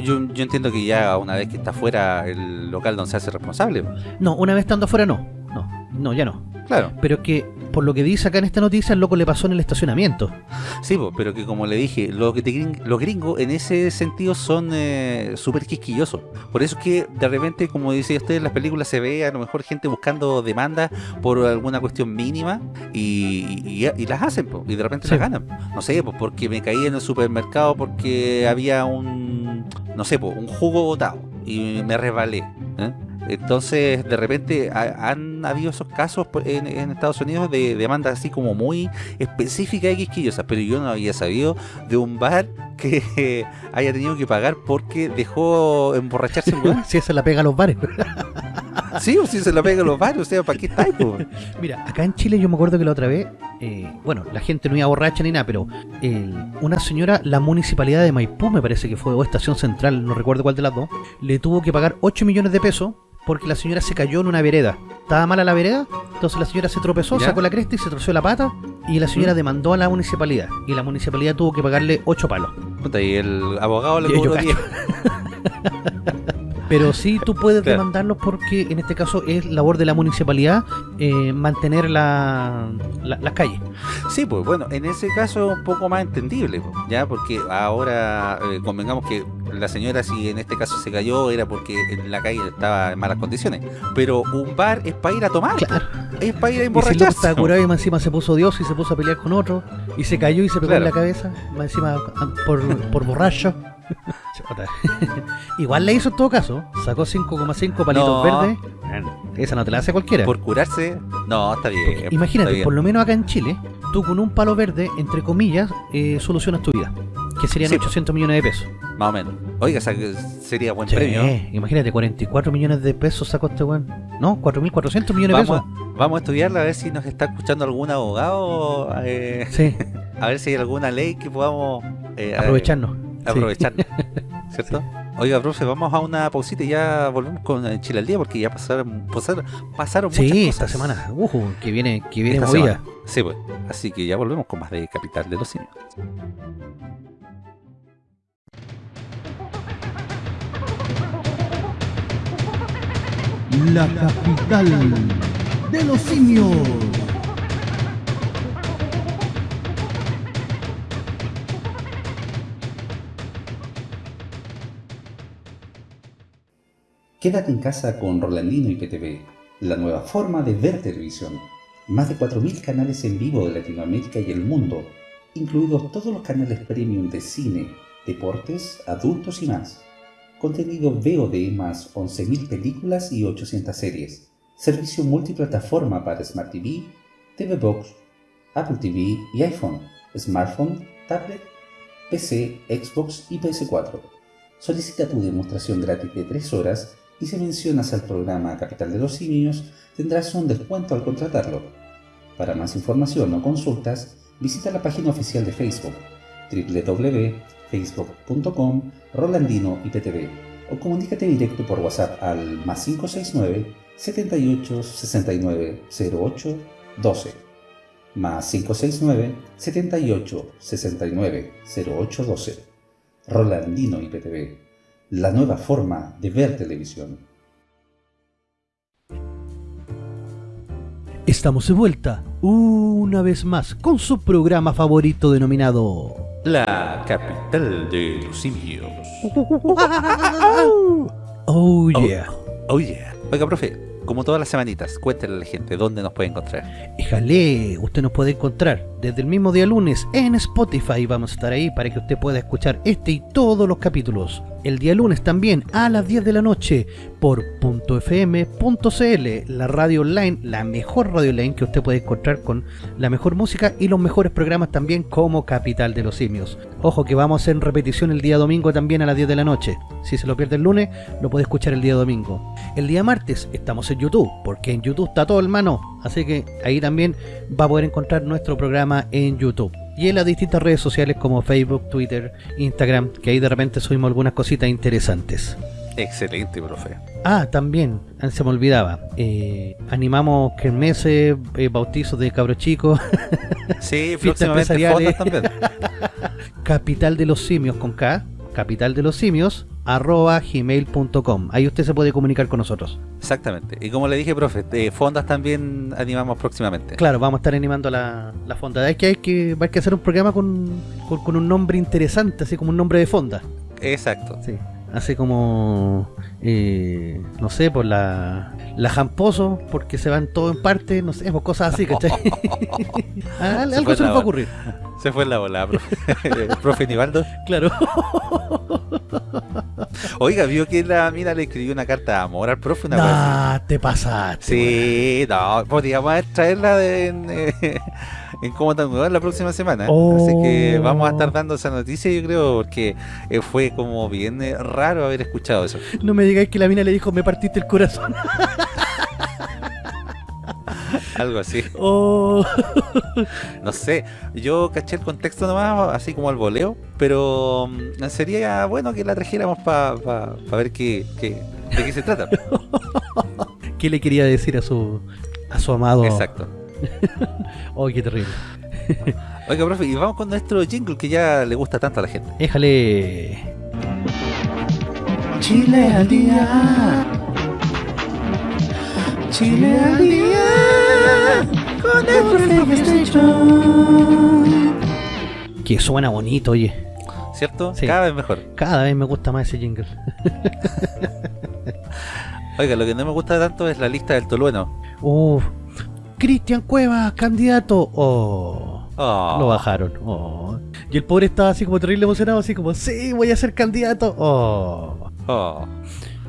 yo, yo entiendo que ya una vez que está fuera el local donde se hace responsable. No, una vez estando afuera no. No, no, ya no. Claro. Pero que, por lo que dice acá en esta noticia, el loco le pasó en el estacionamiento. Sí, po, pero que como le dije, los, que te gring- los gringos en ese sentido son eh, súper quisquillosos. Por eso es que de repente, como decía usted, en las películas se ve a lo mejor gente buscando demanda por alguna cuestión mínima y, y- y las hacen, po, y de repente Sí. las ganan. No sé, pues porque me caí en el supermercado porque había un, no sé, pues un jugo botado y me resbalé. ¿eh? Entonces, de repente ha- han habido esos casos en, en Estados Unidos de demandas así como muy específicas y quisquillosas, pero yo no había sabido de un bar que eh, haya tenido que pagar porque dejó emborracharse el weón. si esa la pega a los bares. Sí, o si se la pega a los bares, o sea, ¿para qué está? po? Mira, acá en Chile yo me acuerdo que la otra vez, eh, bueno, la gente no iba borracha ni nada, pero eh, una señora, la municipalidad de Maipú, me parece que fue, o Estación Central, no recuerdo cuál de las dos, le tuvo que pagar 8 millones de pesos porque la señora se cayó en una vereda. Estaba mala la vereda, entonces la señora se tropezó, ¿Ya? sacó la cresta y se torció la pata, y la señora ¿Mm? demandó a la municipalidad, y la municipalidad tuvo que pagarle 8 palos. Puta, y el abogado le cobró cacho. 10. Pero sí tú puedes Claro. demandarlos porque en este caso es labor de la municipalidad eh, mantener la, la- las calles. Sí, pues bueno, en ese caso es un poco más entendible, pues, ya, porque ahora eh, convengamos que la señora, si en este caso se cayó, era porque en la calle estaba en malas condiciones. Pero un bar es para ir a tomar, Claro. es para ir a Y si emborracharse. estaba curado y más encima se puso Dios y se puso a pelear con otro y se cayó y se pegó en la cabeza, más encima ah, por, por borracho. Igual le hizo en todo caso, sacó 5,5 palitos No. verdes. Esa no te la hace cualquiera. Por curarse, no, está bien. Porque está imagínate, bien. por lo menos acá en Chile, tú con un palo verde, entre comillas, eh, solucionas tu vida. Que serían Sí. 800 millones de pesos. Más o menos. Oiga, o sea, que sería buen Sí, premio. imagínate, 44 millones de pesos sacó este weón. No, 4.400 millones de pesos. vamos a estudiarla a ver si nos está escuchando algún abogado, eh, Sí, a ver si hay alguna ley que podamos eh, aprovecharnos. Aprovechando, ¿cierto? Oiga, profe, vamos a una pausita y ya volvemos con Chile al día porque ya pasaron, pasaron, pasaron muchas Sí, cosas. esta semana. Uh, que viene, que viene Esta movida. semana. Sí, pues. Así que ya volvemos con más de Capital de los Simios. La capital de los simios. Quédate en casa con Rolandino y PTV, la nueva forma de ver televisión. Más de 4.000 canales en vivo de Latinoamérica y el mundo, incluidos todos los canales premium de cine, deportes, adultos y más. Contenido VOD más 11.000 películas y 800 series. Servicio multiplataforma para Smart TV, TV Box, Apple TV y iPhone, smartphone, tablet, PC, Xbox y PS4. Solicita tu demostración gratis de 3 horas y si mencionas al programa Capital de los Simios tendrás un descuento al contratarlo. Para más información o consultas, visita la página oficial de Facebook www.facebook.com Rolandino IPTV o comunícate directo por WhatsApp al más 569 78 69 08 12 más 569 78 69 08 12 Rolandino IPTV, la nueva forma de ver televisión. Estamos de vuelta, una vez más, con su programa favorito denominado... La Capital de los Simios. Oh yeah. Oh yeah. Oiga, profe, como todas las semanitas, cuéntale a la gente dónde nos puede encontrar. Éjale, usted nos puede encontrar desde el mismo día lunes en Spotify. Vamos a estar ahí para que usted pueda escuchar este y todos los capítulos. El día lunes también a las 10 de la noche por .fm.cl, la radio online, la mejor radio online que usted puede encontrar con la mejor música y los mejores programas también como Capital de los Simios. Ojo que vamos en repetición el día domingo también a las 10 de la noche. Si se lo pierde el lunes, lo puede escuchar el día domingo. El día martes estamos en YouTube, porque en YouTube está todo hermano. Así que ahí también va a poder encontrar nuestro programa en YouTube. Y en las distintas redes sociales como Facebook, Twitter, Instagram, que ahí de repente subimos algunas cositas interesantes. Excelente, profe. Ah, también, ah, se me olvidaba, eh, animamos kermeses, eh, bautizos de cabros chicos, Sí, Fiestas empresariales. también. capital de los simios con K, capital de los simios, arroba gmail.com. Ahí usted se puede comunicar con nosotros. Exactamente. Y como le dije, profe, de fondas también animamos próximamente. Claro, vamos a estar animando la, la fonda. Hay que, hay, que, hay que hacer un programa con, con, con un nombre interesante, así como un nombre de fonda. Exacto. Sí. Así como, eh, no sé, por la, la Jamposo, porque se van todo en parte, no sé, pues cosas así, ¿cachai? Ah, Algo se nos va a ocurrir. Se fue en la bola, profe. profe Nivaldo. Claro. Oiga, vio que la mina le escribió una carta de amor al profe. Una te pasaste. Sí, no, podríamos traerla de- en, eh, en cómo tan la próxima semana. Así que Oh. vamos a estar dando esa noticia, yo creo, porque eh, fue como bien eh, raro haber escuchado eso. No me digáis que la mina le dijo, me partiste el corazón. Algo así. Oh. No sé, yo caché el contexto nomás, así como al voleo, pero mm, sería bueno que la trajéramos para ver qué, qué- de qué se trata. ¿Qué le quería decir a su a su amado? Exacto. Oh, qué terrible. Oiga, profe, y vamos con nuestro jingle que ya le gusta tanto a la gente. Déjale. Chile al día. Chile al día. Que suena bonito, oye. ¿Cierto? Sí. Cada vez mejor. Cada vez me gusta más ese jingle. Oiga, lo que no me gusta tanto es la lista del Tolueno. Uf. Cristian Cuevas, candidato. Oh. Oh, Lo bajaron. Oh. Y el pobre estaba así como terrible emocionado, así como, sí, voy a ser candidato. Oh. oh.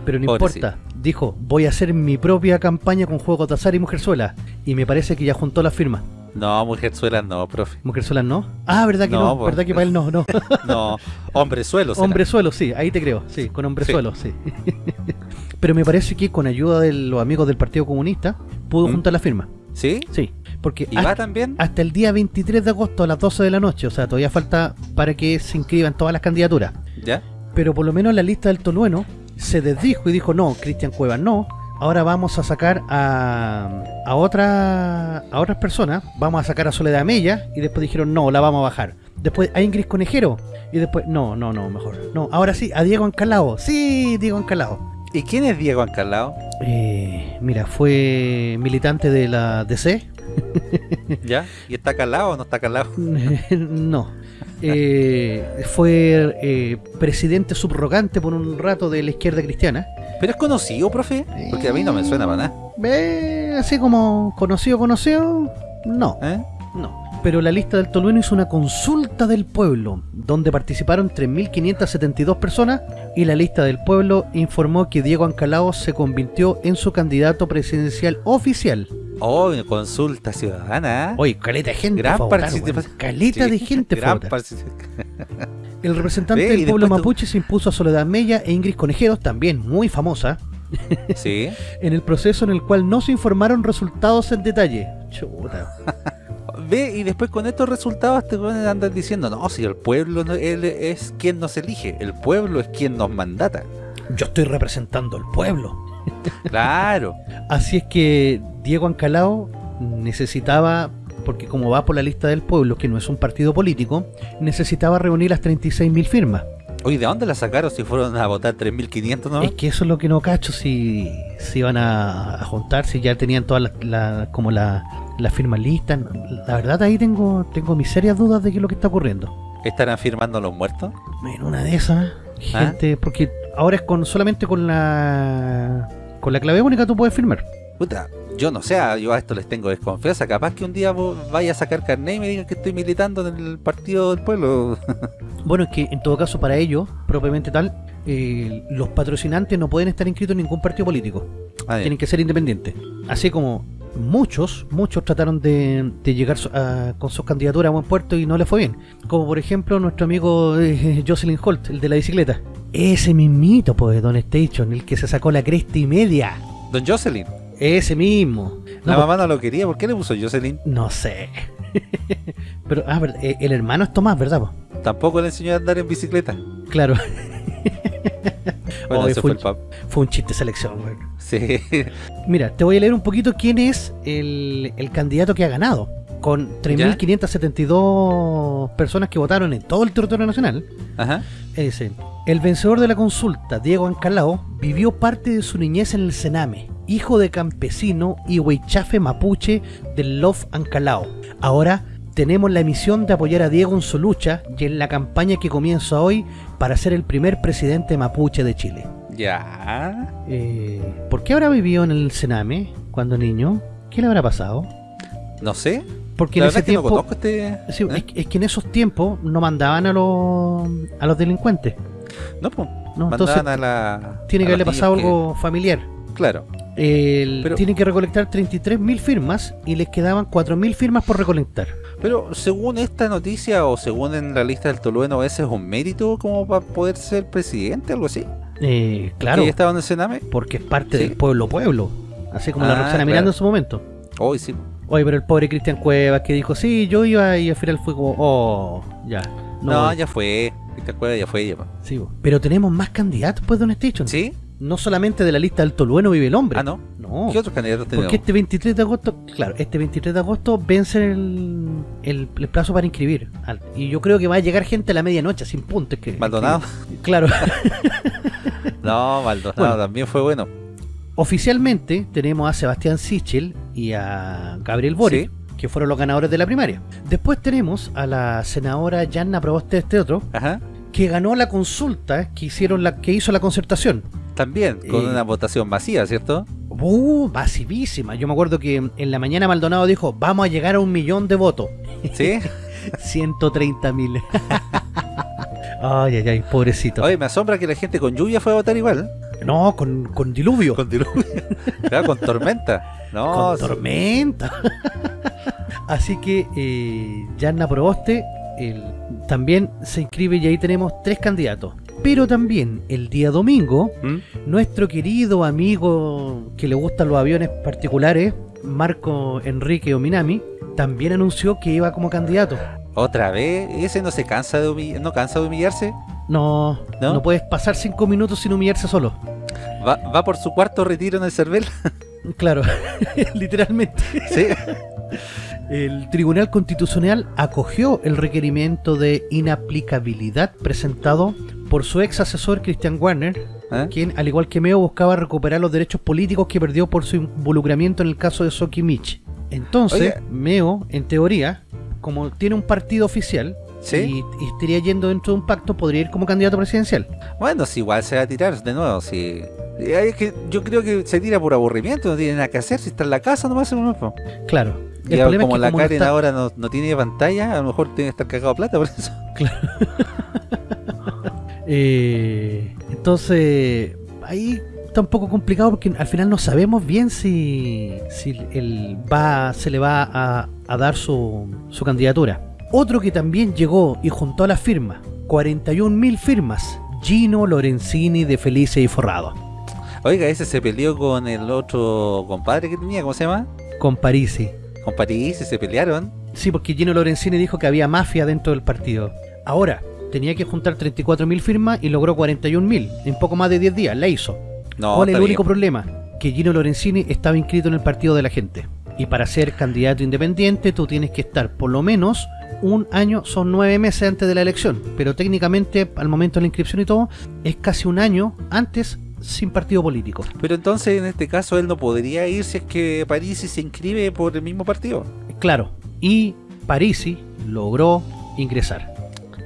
Pero no Pobrecito. importa. Dijo, voy a hacer mi propia campaña con juegos de azar y mujerzuela. Y me parece que ya juntó las firmas. No, mujerzuela no, profe. Mujerzuelas no. Ah, verdad que no. Verdad que para él no, no. No, hombre suelo. será. Hombre suelo, sí, ahí te creo. Sí, con hombre Sí. sí. Pero me parece que con ayuda de los amigos del Partido Comunista pudo ¿Mm? juntar la firma. ¿Sí? Sí, porque ¿Y hasta, va también? hasta el día 23 de agosto a las 12 de la noche, o sea, todavía falta para que se inscriban todas las candidaturas. ¿Ya? Pero por lo menos la lista del Tolueno se desdijo y dijo, no, Cristian Cuevas no, ahora vamos a sacar a, a, otra, a otras personas, vamos a sacar a Soledad Mella, y después dijeron, no, la vamos a bajar. Después a Ingrid Conejero, y después, no, no, no, mejor. No, ahora sí, a Diego Ancalao. Sí, Diego Ancalao. ¿Y quién es Diego Ancalao? Eh, mira, fue militante de la DC. ¿Ya? ¿Y está calado o no está calado? no. Eh, fue eh, presidente subrogante por un rato de la izquierda cristiana. ¿Pero es conocido, profe? Porque a mí no me suena para nada. Eh, así como conocido, conocido, no. ¿Eh? No. Pero la lista del Tolueno hizo una consulta del pueblo, donde participaron 3.572 personas, y la lista del pueblo informó que Diego Ancalao se convirtió en su candidato presidencial oficial. Oh, consulta ciudadana. ¿eh? Oye, caleta de gente Gran votar, participación. Caleta Sí, de gente gran. El representante del pueblo tú- mapuche se impuso a Soledad Mella e Ingrid Conejeros, también muy famosa, Sí. en el proceso en el cual no se informaron resultados en detalle. Chuta. Ve, y después con estos resultados te van a andar diciendo, no, si el pueblo no- él es quien nos elige, el pueblo es quien nos mandata. Yo estoy representando al pueblo. Claro. Así es que Diego Ancalao necesitaba, porque como va por la lista del pueblo, que no es un partido político, necesitaba reunir las 36.000 firmas. Oye, ¿de dónde la sacaron si fueron a votar 3.500 no? Es que eso es lo que no cacho, si, si iban a, a juntar, si ya tenían todas las la- como la- las firmas listas. La verdad ahí tengo, tengo mis serias dudas de qué es lo que está ocurriendo. ¿Estarán firmando los muertos? En una de esas, ¿Ah? gente, porque ahora es con solamente con la con la clave única tú puedes firmar. Puta, yo no sé, yo a esto les tengo desconfianza. Capaz que un día vos vaya a sacar carnet y me digan que estoy militando en el partido del pueblo. Bueno, es que en todo caso para ellos, propiamente tal, eh, los patrocinantes no pueden estar inscritos en ningún partido político. Ah. Tienen que ser independientes. Así como muchos, muchos trataron de, de llegar a- con sus candidaturas a buen puerto y no les fue bien. Como por ejemplo nuestro amigo eh, Jocelyn Holt, el de la bicicleta. Ese mismito, pues, Don Station, el que se sacó la cresta y media. Don Jocelyn. Ese mismo. La No, mamá no lo quería. ¿Por qué le puso Jocelyn? No sé. Pero, ah, eh, el hermano es Tomás, ¿verdad? po? Tampoco le enseñó a andar en bicicleta. Claro, Bueno, Oye, ese fue fue el pap. fue un chiste de selección, güey. Sí. Mira, te voy a leer un poquito quién es el, el candidato que ha ganado. Con 3.572 personas que votaron en todo el territorio nacional. Ajá. El vencedor de la consulta, Diego Ancalao, vivió parte de su niñez en el Sename, hijo de campesino y huichafe mapuche del Love Ancalao. Ahora tenemos la misión de apoyar a Diego en su lucha y en la campaña que comienza hoy para ser el primer presidente mapuche de Chile. Ya. Eh, ¿Por qué habrá vivido en el Sename cuando niño? ¿Qué le habrá pasado? No sé. Porque La en ese es que no tiempo... conozco este. Sí, ¿eh? es, que- es que en esos tiempos no mandaban a los, a los delincuentes. No, pues. No, entonces a la. tiene a que haberle pasado que- algo familiar. Claro. El- Pero- tiene que recolectar 33.000 firmas y les quedaban 4.000 firmas por recolectar. Pero según esta noticia o según en la lista del Tolueno, ese es un mérito como para poder ser presidente, algo así. Eh, claro, Que ya estaba en el Sename. porque es parte Sí. del pueblo pueblo. Así como la Ah, Roxana claro. Miranda en su momento. Hoy sí. Oye, pero el pobre Cristian Cuevas que dijo, sí, yo iba y al final fue como, oh, ya. No, voy". ya fue. ¿Te acuerdas? Ya fue ya. Sí, pero tenemos más candidatos pues, Don Station. ¿Sí? No solamente de la lista del Tolueno vive el hombre. Ah, no. No. ¿Qué otros candidatos tenemos? Porque este 23 de agosto, claro, este 23 de agosto vence el, el, el plazo para inscribir. Y yo creo que va a llegar gente a la medianoche, sin punto. Es que, Maldonado. Claro. No, Maldonado Bueno. también fue bueno. Oficialmente tenemos a Sebastián Sichel y a Gabriel Boric, Sí. que fueron los ganadores de la primaria. Después tenemos a la senadora Yanna Proboste este otro, Ajá. que ganó la consulta que hicieron la que hizo la concertación. También, con Eh. una votación masiva, ¿cierto? Uh, masivísima. Yo me acuerdo que en la mañana Maldonado dijo, vamos a llegar a un millón de votos. ¿Sí? 130 mil. ay, ay, ay, pobrecito. Oye, me asombra que la gente con lluvia fue a votar igual. No, con, con diluvio. Con, Con diluvio. claro, con tormenta. No, sí. tormenta. Así que eh, Yanna Proboste el- también se inscribe y ahí tenemos tres candidatos. Pero también el día domingo, ¿Mm? nuestro querido amigo que le gustan los aviones particulares, Marco Enrique Ominami, también anunció que iba como candidato. Otra vez, ese no se cansa de humillarse, no cansa de humillarse. No, ¿No? no, puedes pasar cinco minutos sin humillarse solo. ¿Va, va por su cuarto retiro en el CERVEL? Claro, literalmente. sí. El Tribunal Constitucional acogió el requerimiento de inaplicabilidad presentado por su ex asesor Christian Warner, ¿Eh? quien, al igual que Meo, buscaba recuperar los derechos políticos que perdió por su involucramiento en el caso de Soki Mich. Entonces. Meo, en teoría, como tiene un partido oficial Sí. y, y estaría yendo dentro de un pacto, podría ir como candidato presidencial. Bueno, si igual se va a tirar de nuevo, si... Es que yo creo que se tira por aburrimiento, no tiene nada que hacer, si está en la casa nomás. Claro. El Ya problema como es que la como Karen está- ahora no, no tiene pantalla, a lo mejor tiene que estar cagado plata por eso. Eh, entonces, ahí está un poco complicado porque al final no sabemos bien si, si el va, se le va a, a dar su, su candidatura. Otro que también llegó y juntó las firmas, 41.000 firmas, Gino Lorenzini de Felice y Forrado, Oiga, ese se peleó con el otro compadre que tenía, ¿cómo se llama? con Parisi. Con París, y se pelearon. Sí, porque Gino Lorenzini dijo que había mafia dentro del partido. Ahora, tenía que juntar 34.000 firmas y logró 41.000 en poco más de 10 días, la hizo. No, ¿Cuál es el único bien. problema? Que Gino Lorenzini estaba inscrito en el partido de la gente. Y para ser candidato independiente tú tienes que estar por lo menos un año, son nueve meses antes de la elección. Pero técnicamente, al momento de la inscripción y todo, es casi un año antes sin partido político. Pero entonces en este caso él no podría ir si es que París se inscribe por el mismo partido. Claro, y Parisi logró ingresar.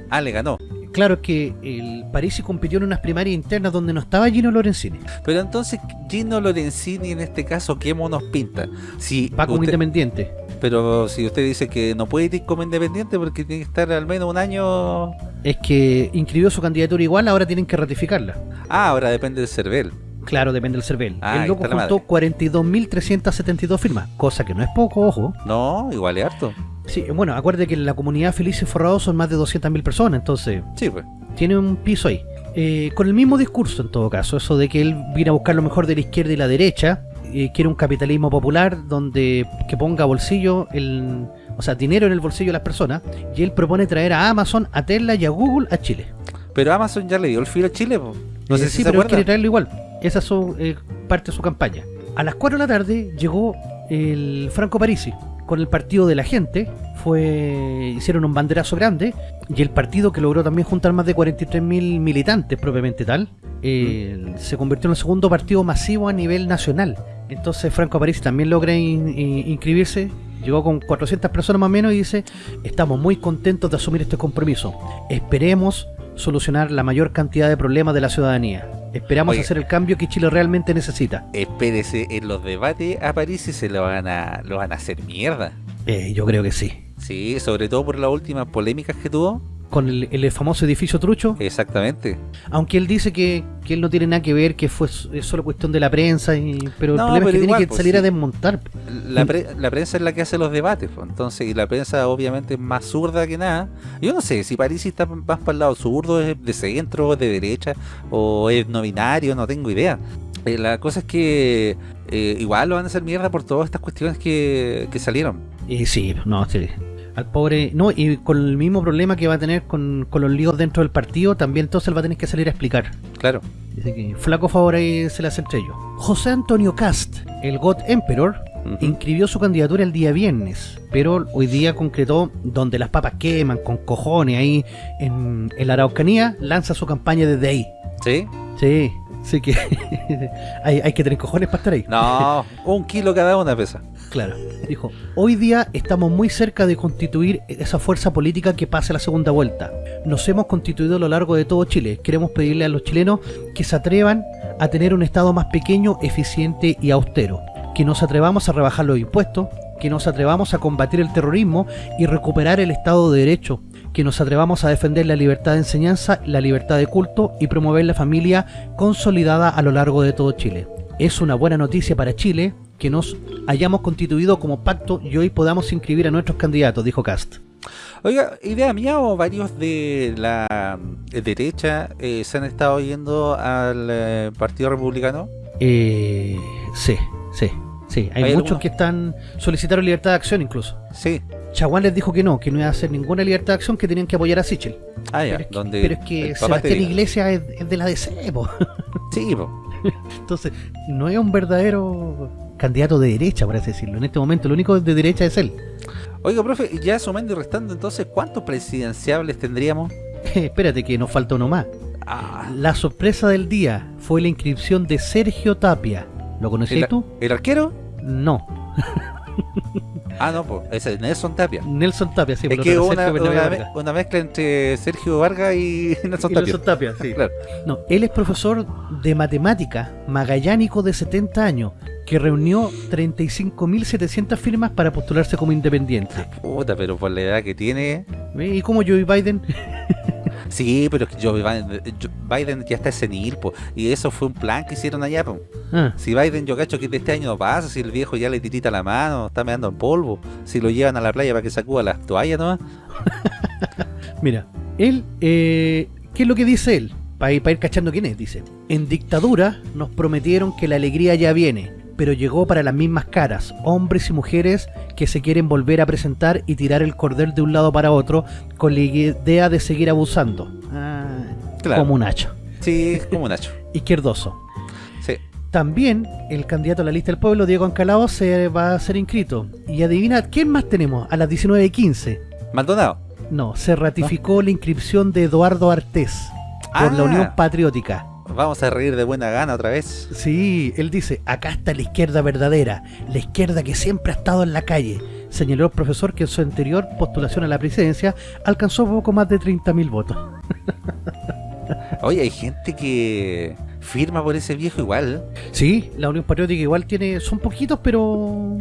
Ah, le ganó. Claro que el Parisi compitió en unas primarias internas donde no estaba Gino Lorenzini. Pero entonces Gino Lorenzini en este caso, ¿qué monos pinta? Si Va como usted- independiente. pero si usted dice que no puede ir como independiente porque tiene que estar al menos un año... Es que inscribió su candidatura igual, ahora tienen que ratificarla. Ah, ahora depende del CERVEL. Claro, depende del CERVEL. Ah, el loco juntó 42.372 firmas, cosa que no es poco, ojo. No, igual es harto. Sí, bueno, acuerde que en la comunidad Feliz y Forrado son más de 200.000 personas, entonces Sí, pues. tiene un piso ahí. Eh, con el mismo discurso en todo caso, eso de que él viene a buscar lo mejor de la izquierda y la derecha, eh, quiere un capitalismo popular donde que ponga bolsillo, el, o sea, dinero en el bolsillo de las personas, y él propone traer a Amazon, a Tesla y a Google a Chile. Pero Amazon ya le dio el filo a Chile, po. No sé Eh, si sí, se pero él acuerda. quiere traerlo igual. Esa es su, eh, parte de su campaña. A las 4 de la tarde llegó el Franco Parisi con el partido de la gente. Fue hicieron un banderazo grande y el partido que logró también juntar más de 43.000 militantes propiamente tal eh, se convirtió en el segundo partido masivo a nivel nacional. Entonces Franco Parisi también logra in- in- inscribirse. Llegó con 400 personas más o menos y dice, estamos muy contentos de asumir este compromiso. Esperemos solucionar la mayor cantidad de problemas de la ciudadanía. Esperamos Oye. hacer el cambio que Chile realmente necesita. Espérese, en los debates a París y se lo van a, lo van a hacer mierda. Eh, yo creo que sí. Sí, sobre todo por las últimas polémicas que tuvo. Con el, el famoso edificio trucho, Exactamente. aunque él dice que, que él no tiene nada que ver, que fue es solo cuestión de la prensa, y, pero No, el problema es que igual, tiene que pues, salir sí. a desmontar. La, pre- la prensa es la que hace los debates, pues. entonces, y la prensa obviamente es más zurda que nada. Yo no sé si París está más para el lado zurdo, es de centro, de derecha, o es no binario, no tengo idea. Eh, la cosa es que eh, igual lo van a hacer mierda por todas estas cuestiones que, que salieron. Y sí, no, sí. Al pobre. No, y con el mismo problema que va a tener con, con los líos dentro del partido, también entonces él va a tener que salir a explicar. Claro. Dice que flaco favor ahí se le hace entre ellos. José Antonio Cast, el God Emperor, inscribió su candidatura el día viernes, pero hoy día concretó donde las papas queman con cojones ahí en, en la Araucanía, lanza su campaña desde ahí. ¿Sí? Sí, sí que hay, hay que tener cojones para estar ahí. No, un kilo cada una pesa. Claro. Dijo, hoy día estamos muy cerca de constituir esa fuerza política que pase la segunda vuelta. Nos hemos constituido a lo largo de todo Chile. Queremos pedirle a los chilenos que se atrevan a tener un Estado más pequeño, eficiente y austero. Que nos atrevamos a rebajar los impuestos, que nos atrevamos a combatir el terrorismo y recuperar el Estado de Derecho, que nos atrevamos a defender la libertad de enseñanza, la libertad de culto y promover la familia consolidada a lo largo de todo Chile. Es una buena noticia para Chile que nos hayamos constituido como pacto y hoy podamos inscribir a nuestros candidatos, dijo Cast. Oiga, idea mía o varios de la eh, derecha eh, se han estado yendo al eh, Partido Republicano. Eh, sí, sí, sí. Hay, ¿Hay muchos que están solicitaron libertad de acción incluso. Sí, Chaguán les dijo que no, que no iba a hacer ninguna libertad de acción, que tenían que apoyar a Sichel. Ah, ya, Pero es que, donde pero es que Sebastián. Iglesias es, es de la DC, po. Sí, po. Entonces, no es un verdadero candidato de derecha, por así decirlo. En este momento, lo único de derecha es él. Oiga, profe, ya sumando y restando, entonces, ¿cuántos presidenciables tendríamos? Espérate que nos falta uno más. Ah, La sorpresa del día fue la inscripción de Sergio Tapia. ¿Lo conocías ¿el, tú? ¿El arquero? No. Ah, no, pues, ese es Nelson Tapia. Nelson Tapia, sí. es que una, una, Vargas. me- una mezcla entre Sergio Vargas y Nelson Y Tapia. Nelson Tapia, sí. Claro. No, él es profesor de matemática magallánico de 70 años que reunió 35.700 firmas para postularse como independiente. Puta, pero por la edad que tiene. ¿Y como Joe Biden? Sí, pero es que Joe Biden, ya está senil, po. Y eso fue un plan que hicieron allá, po. Ah, Si Biden, yo cacho que de este año no pasa, si el viejo ya le tirita la mano, está meando en polvo, si lo llevan a la playa para que sacuda las toallas nomás. mira, él, eh, ¿qué es lo que dice él? Para ir, pa' ir cachando quién es, dice. En dictadura nos prometieron que la alegría ya viene, pero llegó para las mismas caras, hombres y mujeres que se quieren volver a presentar y tirar el cordel de un lado para otro con la idea de seguir abusando. Ah, Claro. Como un hacha. Sí, como Nacho. Izquierdoso. Sí. También el candidato a la lista del pueblo, Diego Ancalao, se va a ser inscrito. Y adivina, ¿quién más tenemos? A las 19.15. Maldonado. No, se ratificó la inscripción de Eduardo Artés por la Ah. Unión Patriótica. Vamos a reír de buena gana otra vez. Sí, él dice, acá está la izquierda verdadera, la izquierda que siempre ha estado en la calle. Señaló el profesor que en su anterior postulación a la presidencia alcanzó poco más de 30.000 votos. Oye, hay gente que firma por ese viejo igual. Sí, la Unión Patriótica igual tiene, son poquitos, pero...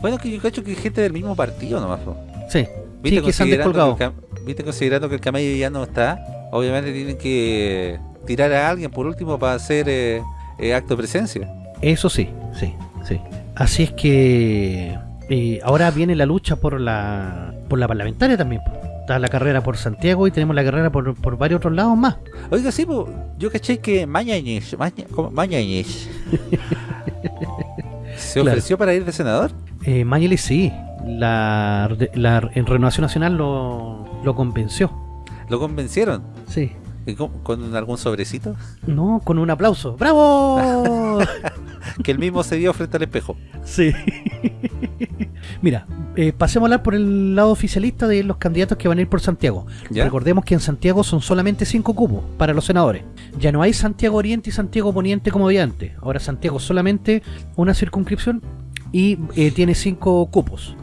Bueno, que yo cacho que hay gente del mismo partido nomás. po. Sí, ¿Viste, Sí, que se han que el ¿Viste considerando que el camello ya no está? Obviamente tienen que tirar a alguien por último para hacer eh, eh, acto de presencia. Eso sí, sí, sí. Así es que eh, ahora viene la lucha por la por la parlamentaria también. Está la carrera por Santiago y tenemos la carrera por, por varios otros lados más. Oiga, sí, po, yo caché que Mañañez. Mañañez se Claro. ofreció para ir de senador. Eh, sí, la, la en Renovación Nacional lo, lo convenció. Lo convencieron. Sí. ¿Y con, algún sobrecito? No, con un aplauso. ¡Bravo! Que él mismo se dio frente al espejo. sí. Mira, eh, pasemos a hablar por el lado oficialista de los candidatos que van a ir por Santiago. ¿Ya? Recordemos que en Santiago son solamente cinco cupos para los senadores. Ya no hay Santiago Oriente y Santiago Poniente como había antes. Ahora Santiago solamente una circunscripción y eh, tiene cinco cupos.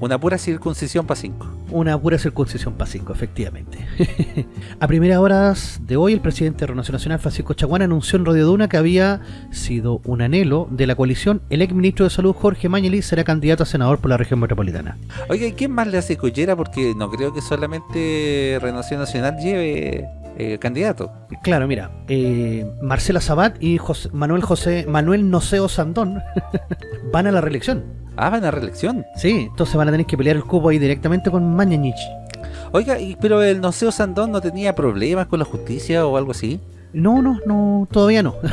Una pura circuncisión para cinco. Una pura circuncisión para cinco, efectivamente. a primeras horas de hoy, el presidente de Renovación Nacional, Francisco Chaguán, anunció en Radio Duna que había sido un anhelo de la coalición. El ex ministro de Salud, Jorge Mañeli, será candidato a senador por la región metropolitana. Oiga, ¿y quién más le hace collera? Porque no creo que solamente Renovación Nacional lleve eh, candidato. Claro, mira, eh, Marcela Sabat y José- Manuel José Manuel Noceo Sandón van a la reelección. Ah, van a reelección. Sí, entonces van a tener que pelear el cupo ahí directamente con Mañanich. Oiga, y- pero el Noceo Sandón no tenía problemas con la justicia o algo así. No, no, no, todavía no.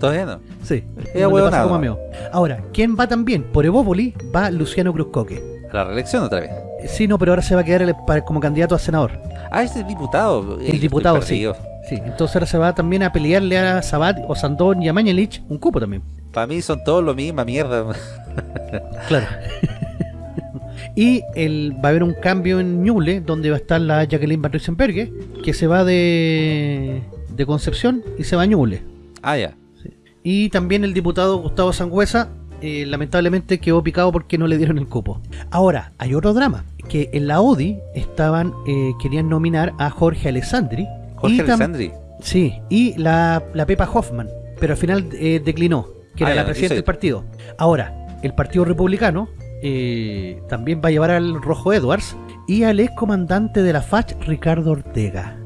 Todavía no. sí, Es no pasa como. Ahora, ¿quién va también? Por Evópoli va Luciano Cruzcoque. A la reelección otra vez. Sí, no, pero ahora se va a quedar el- para- como candidato a senador. Ah, ese es diputado. Eh, El diputado, sí. Sí, entonces ahora se va también a pelearle a Sabat o Sandón y a Mañalich un cupo también. Para mí son todos lo misma mierda. Claro. y el, va a haber un cambio en Ñuble, donde va a estar la Jacqueline Van que se va de, de Concepción y se va a Ñuble. Ah, ya. Y también el diputado Gustavo Sangüesa, eh, lamentablemente quedó picado porque no le dieron el cupo. Ahora, hay otro drama, que en la ODI estaban, eh, querían nominar a Jorge Alessandri. Jorge Alessandri. Sí, y la, la Pepa Hoffman, pero al final eh, declinó, que Ah, era ya, la presidenta del partido. Ahora, el Partido Republicano eh, también va a llevar al Rojo Edwards y al ex comandante de la FACH, Ricardo Ortega.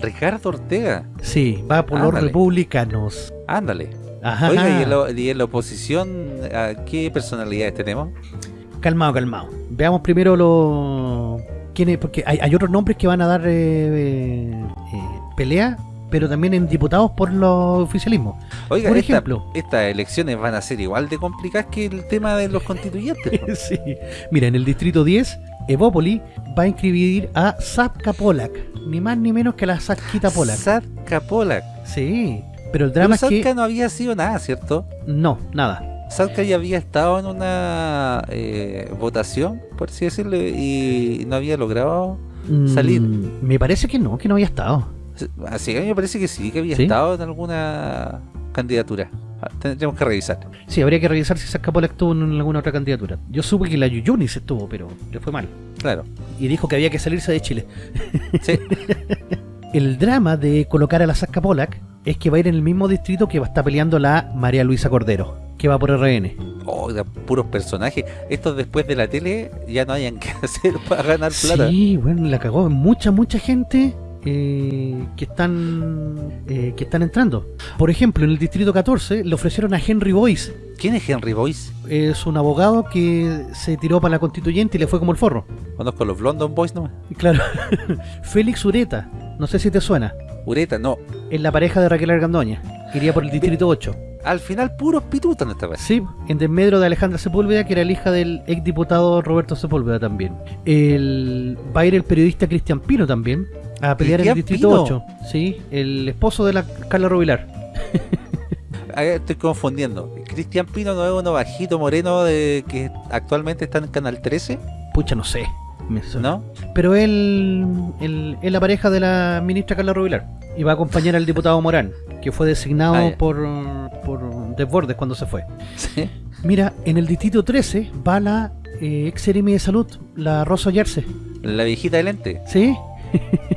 Ricardo Ortega. Sí, va por los republicanos. Ándale. Ajá. Oiga, ¿y en, la, y en la oposición a qué personalidades tenemos? Calmado, calmado. Veamos primero los... ¿Quiénes? Porque hay, hay otros nombres que van a dar eh, pelea, pero también en diputados por los oficialismos. Oiga, Por esta- ejemplo. estas elecciones van a ser igual de complicadas que el tema de los constituyentes. sí. Mira, en el distrito 10 Evópoli va a inscribir a Sapka Polak, ni más ni menos que la Sapkita Polak. Satka Polak. Sí, pero el drama Pero es que no había sido nada, ¿cierto? no, nada. Satka ya había estado en una eh, votación, por así decirlo, y no había logrado salir. Mm, me parece que no, que no había estado. Así que a mí me parece que sí, que había ¿Sí? estado en alguna candidatura. Ah, Tendríamos que revisar. Sí, habría que revisar si Sapka Polak estuvo en alguna otra candidatura. Yo supe que la Yuyunis estuvo, pero le fue mal. Claro. Y dijo que había que salirse de Chile. Sí. El drama de colocar a la Sapka Polak es que va a ir en el mismo distrito que va a estar peleando la María Luisa Cordero, que va por RN. Oiga, puros personajes. Estos después de la tele ya no hayan que hacer para ganar plata. Sí, bueno, la cagó. Mucha, mucha gente eh, que están eh, que están entrando. Por ejemplo, en el distrito 14 le ofrecieron a Henry Boyce. ¿Quién es Henry Boyce? Es un abogado que se tiró para la constituyente y le fue como el forro. Conozco los London Boys nomás. Claro. Félix Ureta, no sé si te suena. Ureta, no. Es la pareja de Raquel Argandoña. Iría por el distrito 8. Al final, puros pitutos en esta vez. Sí, en desmedro de Alejandra Sepúlveda, que era la hija del exdiputado Roberto Sepúlveda también. El, va a ir el periodista Cristian Pino también a pelear en el ¿Cristian distrito Pino? 8. Sí, el esposo de la Carla Rubilar. Estoy confundiendo. Cristian Pino no es uno bajito moreno de que actualmente está en Canal 13, Pucha, no sé. me. ¿no? Pero él, él es la pareja de la ministra Carla Rubilar. Y va a acompañar al diputado Morán, que fue designado Ah, por, por Desbordes cuando se fue. Sí. Mira, en el distrito 13 va la eh, ex de salud, la Rosa Yarse. La viejita de lente, ¿Sí?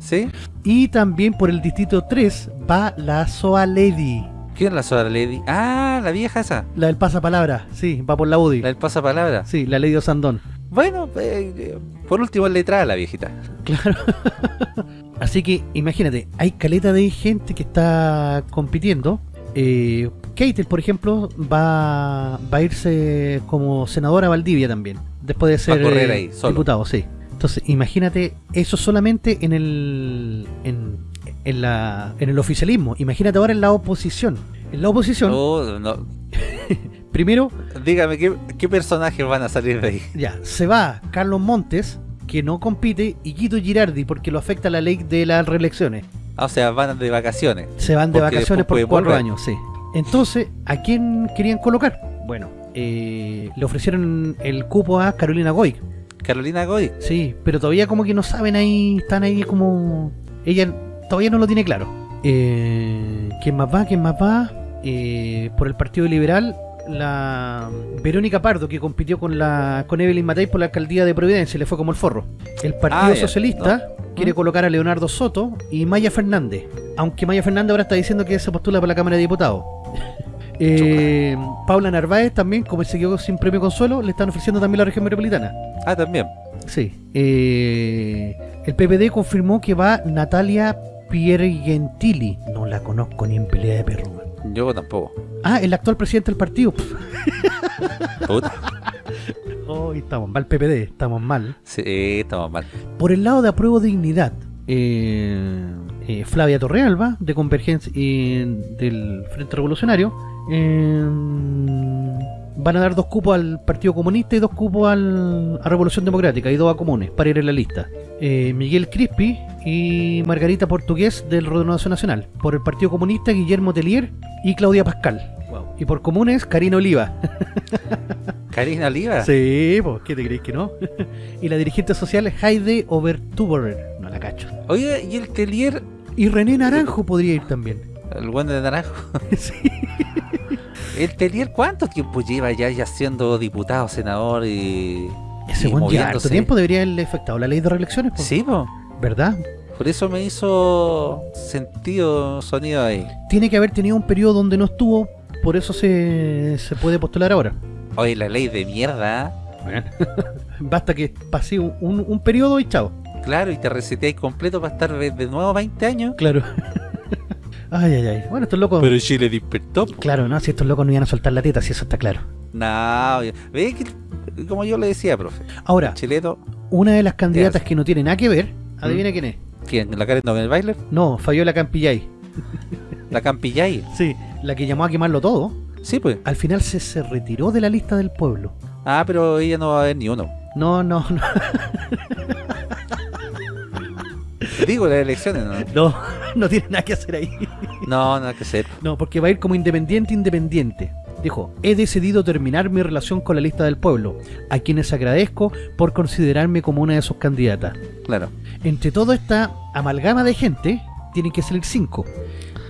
¿sí? Y también por el distrito 3 va la Soa Lady, ¿Quién es la Soda Lady? Ah, la vieja esa. la del pasapalabra, sí, va por la UDI. La del pasapalabra. Sí, la Lady Osandón. Bueno, eh, por último es letrada la viejita. Claro. Así que imagínate, hay caleta de gente que está compitiendo. Eh, Keitel, por ejemplo, va, va a irse como senadora a Valdivia también, después de ser eh, ahí, diputado, sí. Entonces, imagínate eso solamente en el en, en la en el oficialismo. Imagínate ahora en la oposición. En la oposición, Oh, no. primero Dígame, ¿qué, ¿qué personajes van a salir de ahí? Ya, se va Carlos Montes, que no compite, y Guido Girardi, porque lo afecta la ley de las reelecciones. Ah, o sea, van de vacaciones. Se van de vacaciones por cuatro volver. años, sí. Entonces, ¿a quién querían colocar? Bueno, eh, le ofrecieron el cupo a Carolina Goy, Carolina Goy. sí, pero todavía como que no saben ahí, están ahí como... Ella todavía no lo tiene claro. Eh, ¿Quién más va? ¿Quién más va? Eh, por el Partido Liberal, la Verónica Pardo, que compitió con la con Evelyn Matei por la alcaldía de Providencia, le fue como el forro. El Partido Ah, Socialista quiere ¿Mm? colocar a Leonardo Soto y Maya Fernández. Aunque Maya Fernández ahora está diciendo que se postula para la Cámara de Diputados. Eh, Paula Narváez también, como se quedó sin premio consuelo, le están ofreciendo también la región metropolitana. Ah, también. Sí. Eh, el PPD confirmó que va Natalia Piergentili. No la conozco ni en pelea de perro. man. Yo tampoco. Ah, el actual presidente del partido. Puta. Hoy estamos mal, PPD, estamos mal. Sí, estamos mal. Por el lado de apruebo dignidad, eh, eh, Flavia Torrealba, de Convergencia y del Frente Revolucionario, eh, van a dar dos cupos al Partido Comunista y dos cupos al, a Revolución Democrática y dos a Comunes para ir en la lista. Eh, Miguel Crispi y Margarita Portugués del Renovación Nacional. Por el Partido Comunista, Guillermo Telier y Claudia Pascal. Y por Comunes, Karina Oliva. Karina Oliva. Sí, pues, ¿qué te crees que no? y la dirigente social Heide Overtuberer. No la cacho. Oye, ¿y el Telier? Y René Naranjo podría ir también. El buen de naranjo. sí. ¿El Telier cuánto tiempo lleva ya, ya siendo diputado, senador y... Ese y buen ya tiempo debería haberle afectado la ley de reelecciones. Sí, po. ¿verdad? Por eso me hizo sentido sonido ahí. Tiene que haber tenido un periodo donde no estuvo, por eso se, se puede postular ahora. Oye, la ley de mierda. ¿eh? Basta que pase un, un- un periodo y chao. Claro, y te reseteáis completo para estar de nuevo 20 años. Claro. ay, ay, ay. Bueno, estos locos. Pero Chile despertó. po. Claro, ¿no? Si estos locos no iban a soltar la teta, si eso está claro. No, ve que, como yo le decía, profe, Ahora, Chileto, una de las candidatas que no tiene nada que ver, adivina quién es. ¿quién? ¿La Karen el Bailer? No, Fabiola Campillay. ¿La Campillay? Sí, la que llamó a quemarlo todo. Sí, pues. Al final se, se retiró de la lista del pueblo. Ah, pero ella no va a ver ni uno. No, no, no. Digo, las elecciones, ¿no? No, no tiene nada que hacer ahí. No, nada que hacer. No, porque va a ir como independiente independiente. Dijo, he decidido terminar mi relación con la lista del pueblo, a quienes agradezco por considerarme como una de sus candidatas. Claro. Entre toda esta amalgama de gente, tienen que salir cinco.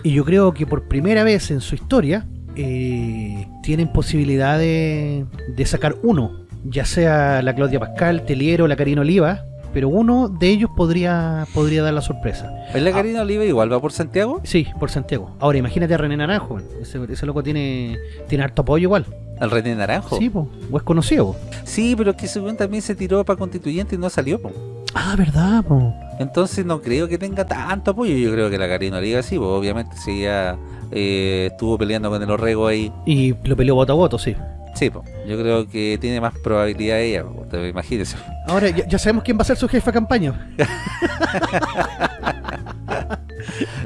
Y yo creo que por primera vez en su historia, eh, tienen posibilidad de, de sacar uno. Ya sea la Claudia Pascal, Teliero, la Karina Oliva, pero uno de ellos podría podría dar la sorpresa. ¿Es la Karina Oliva igual va por Santiago? Sí, por Santiago. Ahora imagínate a René Naranjo, ese, ese loco tiene tiene harto apoyo igual. ¿Al René Naranjo? Sí, po, o es conocido. po. Sí, pero que según también se tiró para constituyente y no salió. po. Ah, verdad, po. Entonces no creo que tenga tanto apoyo. Yo creo que la Karina Oliva sí, obviamente si ella eh, estuvo peleando con el Orrego ahí. Y lo peleó voto a voto, sí. Sí, pues yo creo que tiene más probabilidad ella, po, imagínese. Ahora ya, ya sabemos quién va a ser su jefe de campaña.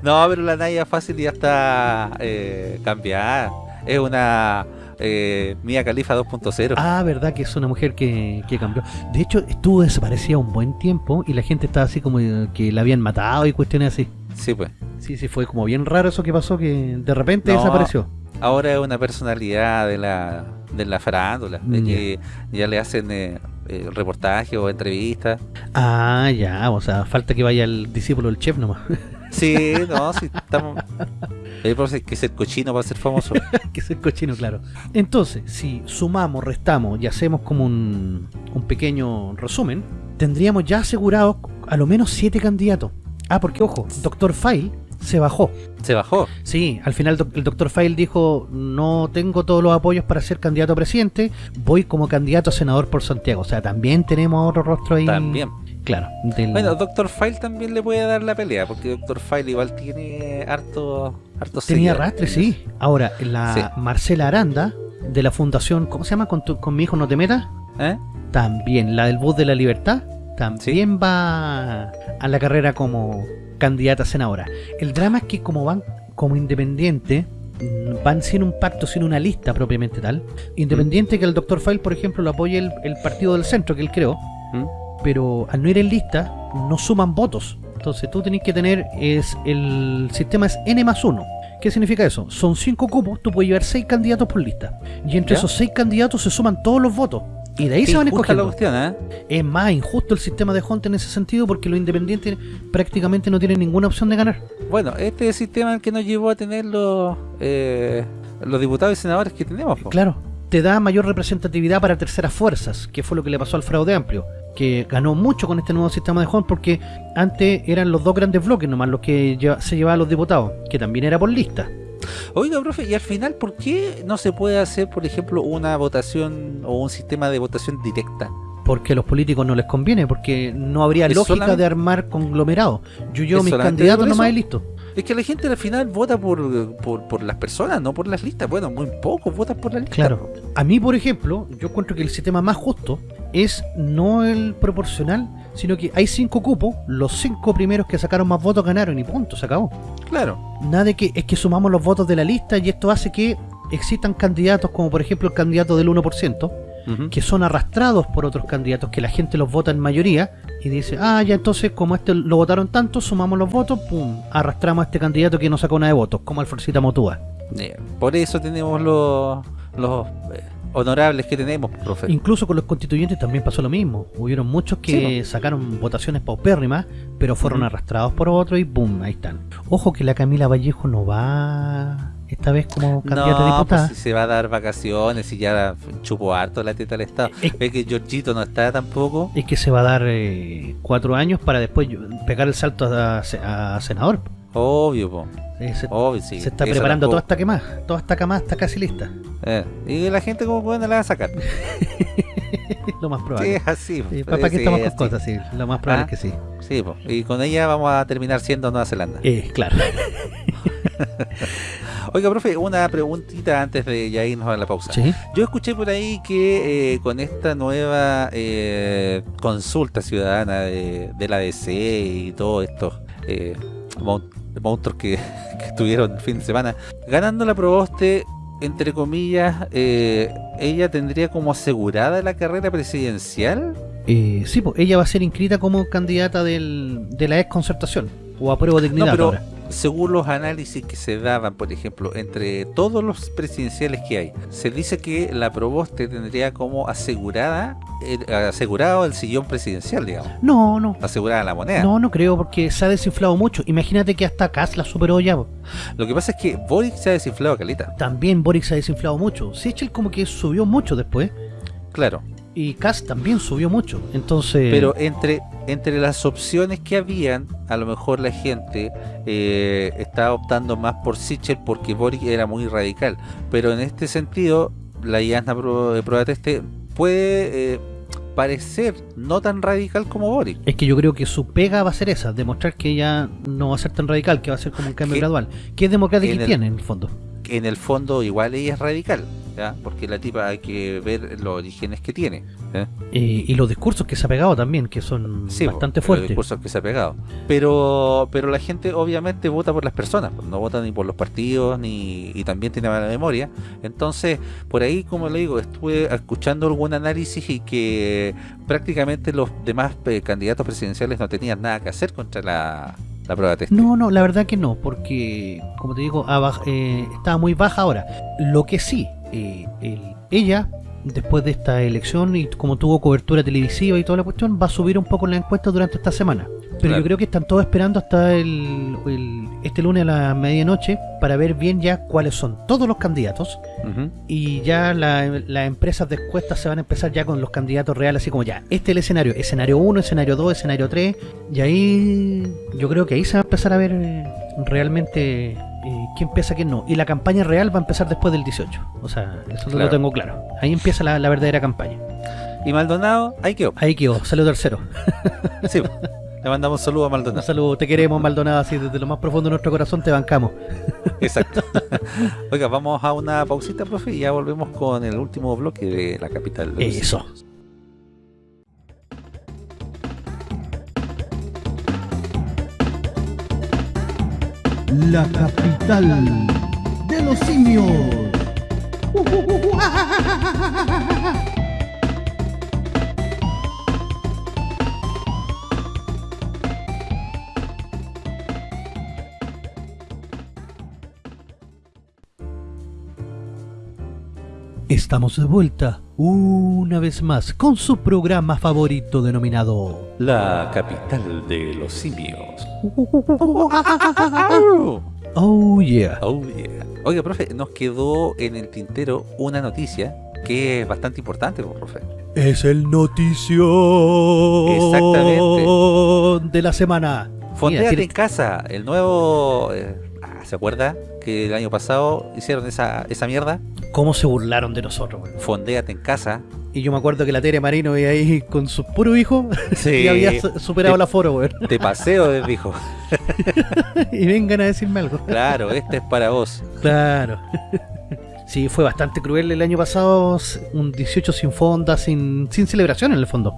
No, pero la Naya fácil ya está eh, cambiada. Es una eh, Mía Califa 2.0. Ah, verdad que es una mujer que, que cambió. De hecho, estuvo desaparecida un buen tiempo y la gente estaba así como eh, que la habían matado y cuestiones así. Sí, pues. Sí, sí, fue como bien raro eso que pasó, que de repente No. desapareció. Ahora es una personalidad de la, de la farándula, de que ya le hacen eh, eh, reportajes o entrevistas. Ah, ya, o sea, falta que vaya el discípulo del chef nomás. Sí, no, sí, estamos... Que ser cochino para ser famoso. que es el cochino, claro. Entonces, si sumamos, restamos y hacemos como un, un pequeño resumen, tendríamos ya asegurados a lo menos siete candidatos. Ah, porque ojo, Doctor File se bajó. Se bajó. Sí, al final el doctor File dijo, no tengo todos los apoyos para ser candidato a presidente, voy como candidato a senador por Santiago. O sea, también tenemos otro rostro ahí. También. Claro. del- Bueno, Doctor File también le puede dar la pelea, porque Doctor File igual tiene harto, harto tenía arrastre, sí. Ahora, la Sí. Marcela Aranda, de la fundación, ¿cómo se llama? ¿Con, tu- con mi hijo no te metas? ¿Eh? También, la del bus de la libertad, también va a la carrera como candidata a senadora. El drama es que como van como independiente, mm, van sin un pacto, sin una lista propiamente tal. Independiente que el doctor File, por ejemplo, lo apoye el, el partido del centro que él creó, ¿Mm? pero al no ir en lista, no suman votos. Entonces tú tenés que tener, es el sistema es N más 1. ¿Qué significa eso? Son 5 cupos, tú puedes llevar 6 candidatos por lista. Y entre ¿Ya? esos 6 candidatos se suman todos los votos. Y de ahí Qué se van injusta la escogiendo. cuestión, ¿eh? Es más injusto el sistema de Hunt en ese sentido porque los independientes prácticamente no tienen ninguna opción de ganar. Bueno, este es el sistema que nos llevó a tener los, eh, los diputados y senadores que tenemos. po. Claro, te da mayor representatividad para terceras fuerzas, que fue lo que le pasó al fraude amplio, que ganó mucho con este nuevo sistema de Hunt porque antes eran los dos grandes bloques nomás los que se llevaban los diputados, que también era por lista. Oiga, profe, y al final, ¿por qué no se puede hacer, por ejemplo, una votación o un sistema de votación directa? Porque a los políticos no les conviene, porque no habría ¿Es lógica de armar conglomerados. Yo ¿Es mis candidatos nomás y listo. Es que la gente al final vota por, por, por las personas, no por las listas. Bueno, muy pocos votan por las listas. Claro. A mí, por ejemplo, yo encuentro que el sistema más justo es no el proporcional, sino que hay cinco cupos, los cinco primeros que sacaron más votos ganaron y punto, se acabó. Claro. Nada de que es que sumamos los votos de la lista y esto hace que existan candidatos como por ejemplo el candidato del 1%, Ujú. que son arrastrados por otros candidatos que la gente los vota en mayoría y dice, ah, ya entonces como este lo votaron tanto, sumamos los votos, pum, arrastramos a este candidato que no sacó nada de votos, como Alforcita Motúa. Eh, Por eso tenemos los, los eh, honorables que tenemos, profe. Incluso con los constituyentes también pasó lo mismo. Hubieron muchos que Sí, sacaron votaciones paupérrimas, pero fueron arrastrados por otro y boom, ahí están. Ojo que la Camila Vallejo no va esta vez como candidata a no, diputada. pues si se va a dar vacaciones y ya chupó harto la teta del Estado. Es- Ve que Georgito no está tampoco. Es que se va a dar eh, cuatro años para después pegar el salto a, a senador. Obvio, po. Eh, se, Obvio, sí. se está Eso preparando toda esta quemada. Toda esta camada está casi lista. Eh, y la gente como puede no la va a sacar. Lo más Sí, probable. es así. po. Sí, ¿Para qué Sí, estamos con cosas? Sí, lo más probable Ah. es que sí. Sí, po. y con ella vamos a terminar siendo Nueva Zelanda. Eh, claro. Oiga, profe, una preguntita antes de ya irnos a la pausa. Sí. Yo escuché por ahí que eh, con esta nueva eh, consulta ciudadana de, de la DC y todos estos eh, monstruos que, que estuvieron el fin de semana, ganando la Proboste, entre comillas, eh, ella tendría como asegurada la carrera presidencial Eh, sí, pues ella va a ser inscrita como candidata del, de la ex concertación o apruebo dignidad No, pero ahora. Según los análisis que se daban, por ejemplo, entre todos los presidenciales que hay, se dice que la Proboste tendría como asegurada el, asegurado el sillón presidencial, digamos. No, no. Asegurada la moneda. No, no creo porque se ha desinflado mucho. Imagínate que hasta Kass la superó ya. Lo que pasa es que Boric se ha desinflado calita. También Boric se ha desinflado mucho. Sichel como que subió mucho después. Claro. Y Kass también subió mucho. Entonces... Pero entre, entre las opciones que habían, a lo mejor la gente eh, estaba optando más por Sichel porque Boric era muy radical. Pero en este sentido, la de prueba teste puede eh, parecer no tan radical como Boric. Es que yo creo que su pega va a ser esa, demostrar que ella no va a ser tan radical, que va a ser como un cambio Que- gradual. Que es democrática y tiene en el fondo. En el fondo igual ella es radical, ¿ya? porque la tipa hay que ver los orígenes que tiene. y los discursos que se ha pegado también, que son Sí, bastante po, los fuertes. discursos que se ha pegado. Pero, pero la gente obviamente vota por las personas, no vota ni por los partidos, ni y también tiene mala memoria. Entonces, por ahí, como le digo, estuve escuchando algún análisis y que prácticamente los demás eh, candidatos presidenciales no tenían nada que hacer contra la, la prueba test. No, no, la verdad que no, porque, como te digo, eh, estaba muy baja ahora. Lo que sí, eh, el- ella, después de esta elección y como tuvo cobertura televisiva y toda la cuestión, va a subir un poco la encuesta durante esta semana. Pero Claro. yo creo que están todos esperando hasta el, el- este lunes a la medianoche para ver bien ya cuáles son todos los candidatos y ya la- las empresas de encuestas se van a empezar ya con los candidatos reales, así como ya, este es el escenario, escenario 1, escenario 2, escenario 3, y ahí yo creo que ahí se va a empezar a ver eh, realmente quién empieza, quién no. Y la campaña real va a empezar después del 18, o sea, eso lo tengo claro. Ahí empieza la, la verdadera campaña. Y Maldonado, ahí quedó. Ahí quedó, saludo tercero. Sí, le mandamos un saludo a Un Maldonado. saludo, te queremos Maldonado, así desde lo más profundo de nuestro corazón te bancamos. Exacto. Oiga, vamos a una pausita, profe, y ya volvemos con el último bloque de la capital. de Eso. La capital de los simios. Estamos de vuelta una vez más con su programa favorito denominado La capital de los simios. Oh yeah. Oh, yeah. Oiga, profe, nos quedó en el tintero una noticia que es bastante importante, profe. Es el noticio Exactamente. de la semana. Fondéate tiene- en casa, el nuevo... eh, ah, ¿Se acuerda que el año pasado hicieron esa, esa mierda? ¿Cómo se burlaron de nosotros? weón? Fondéate en casa. Y yo me acuerdo que la Tere Marino iba ahí con su puro hijo Sí. y había su- superado Te- la foro, weón. De paseo, les dijo. y vengan a decirme algo. Claro, este es para vos. Claro. Sí, fue bastante cruel el año pasado, un 18 sin fonda, sin, sin celebración en el fondo.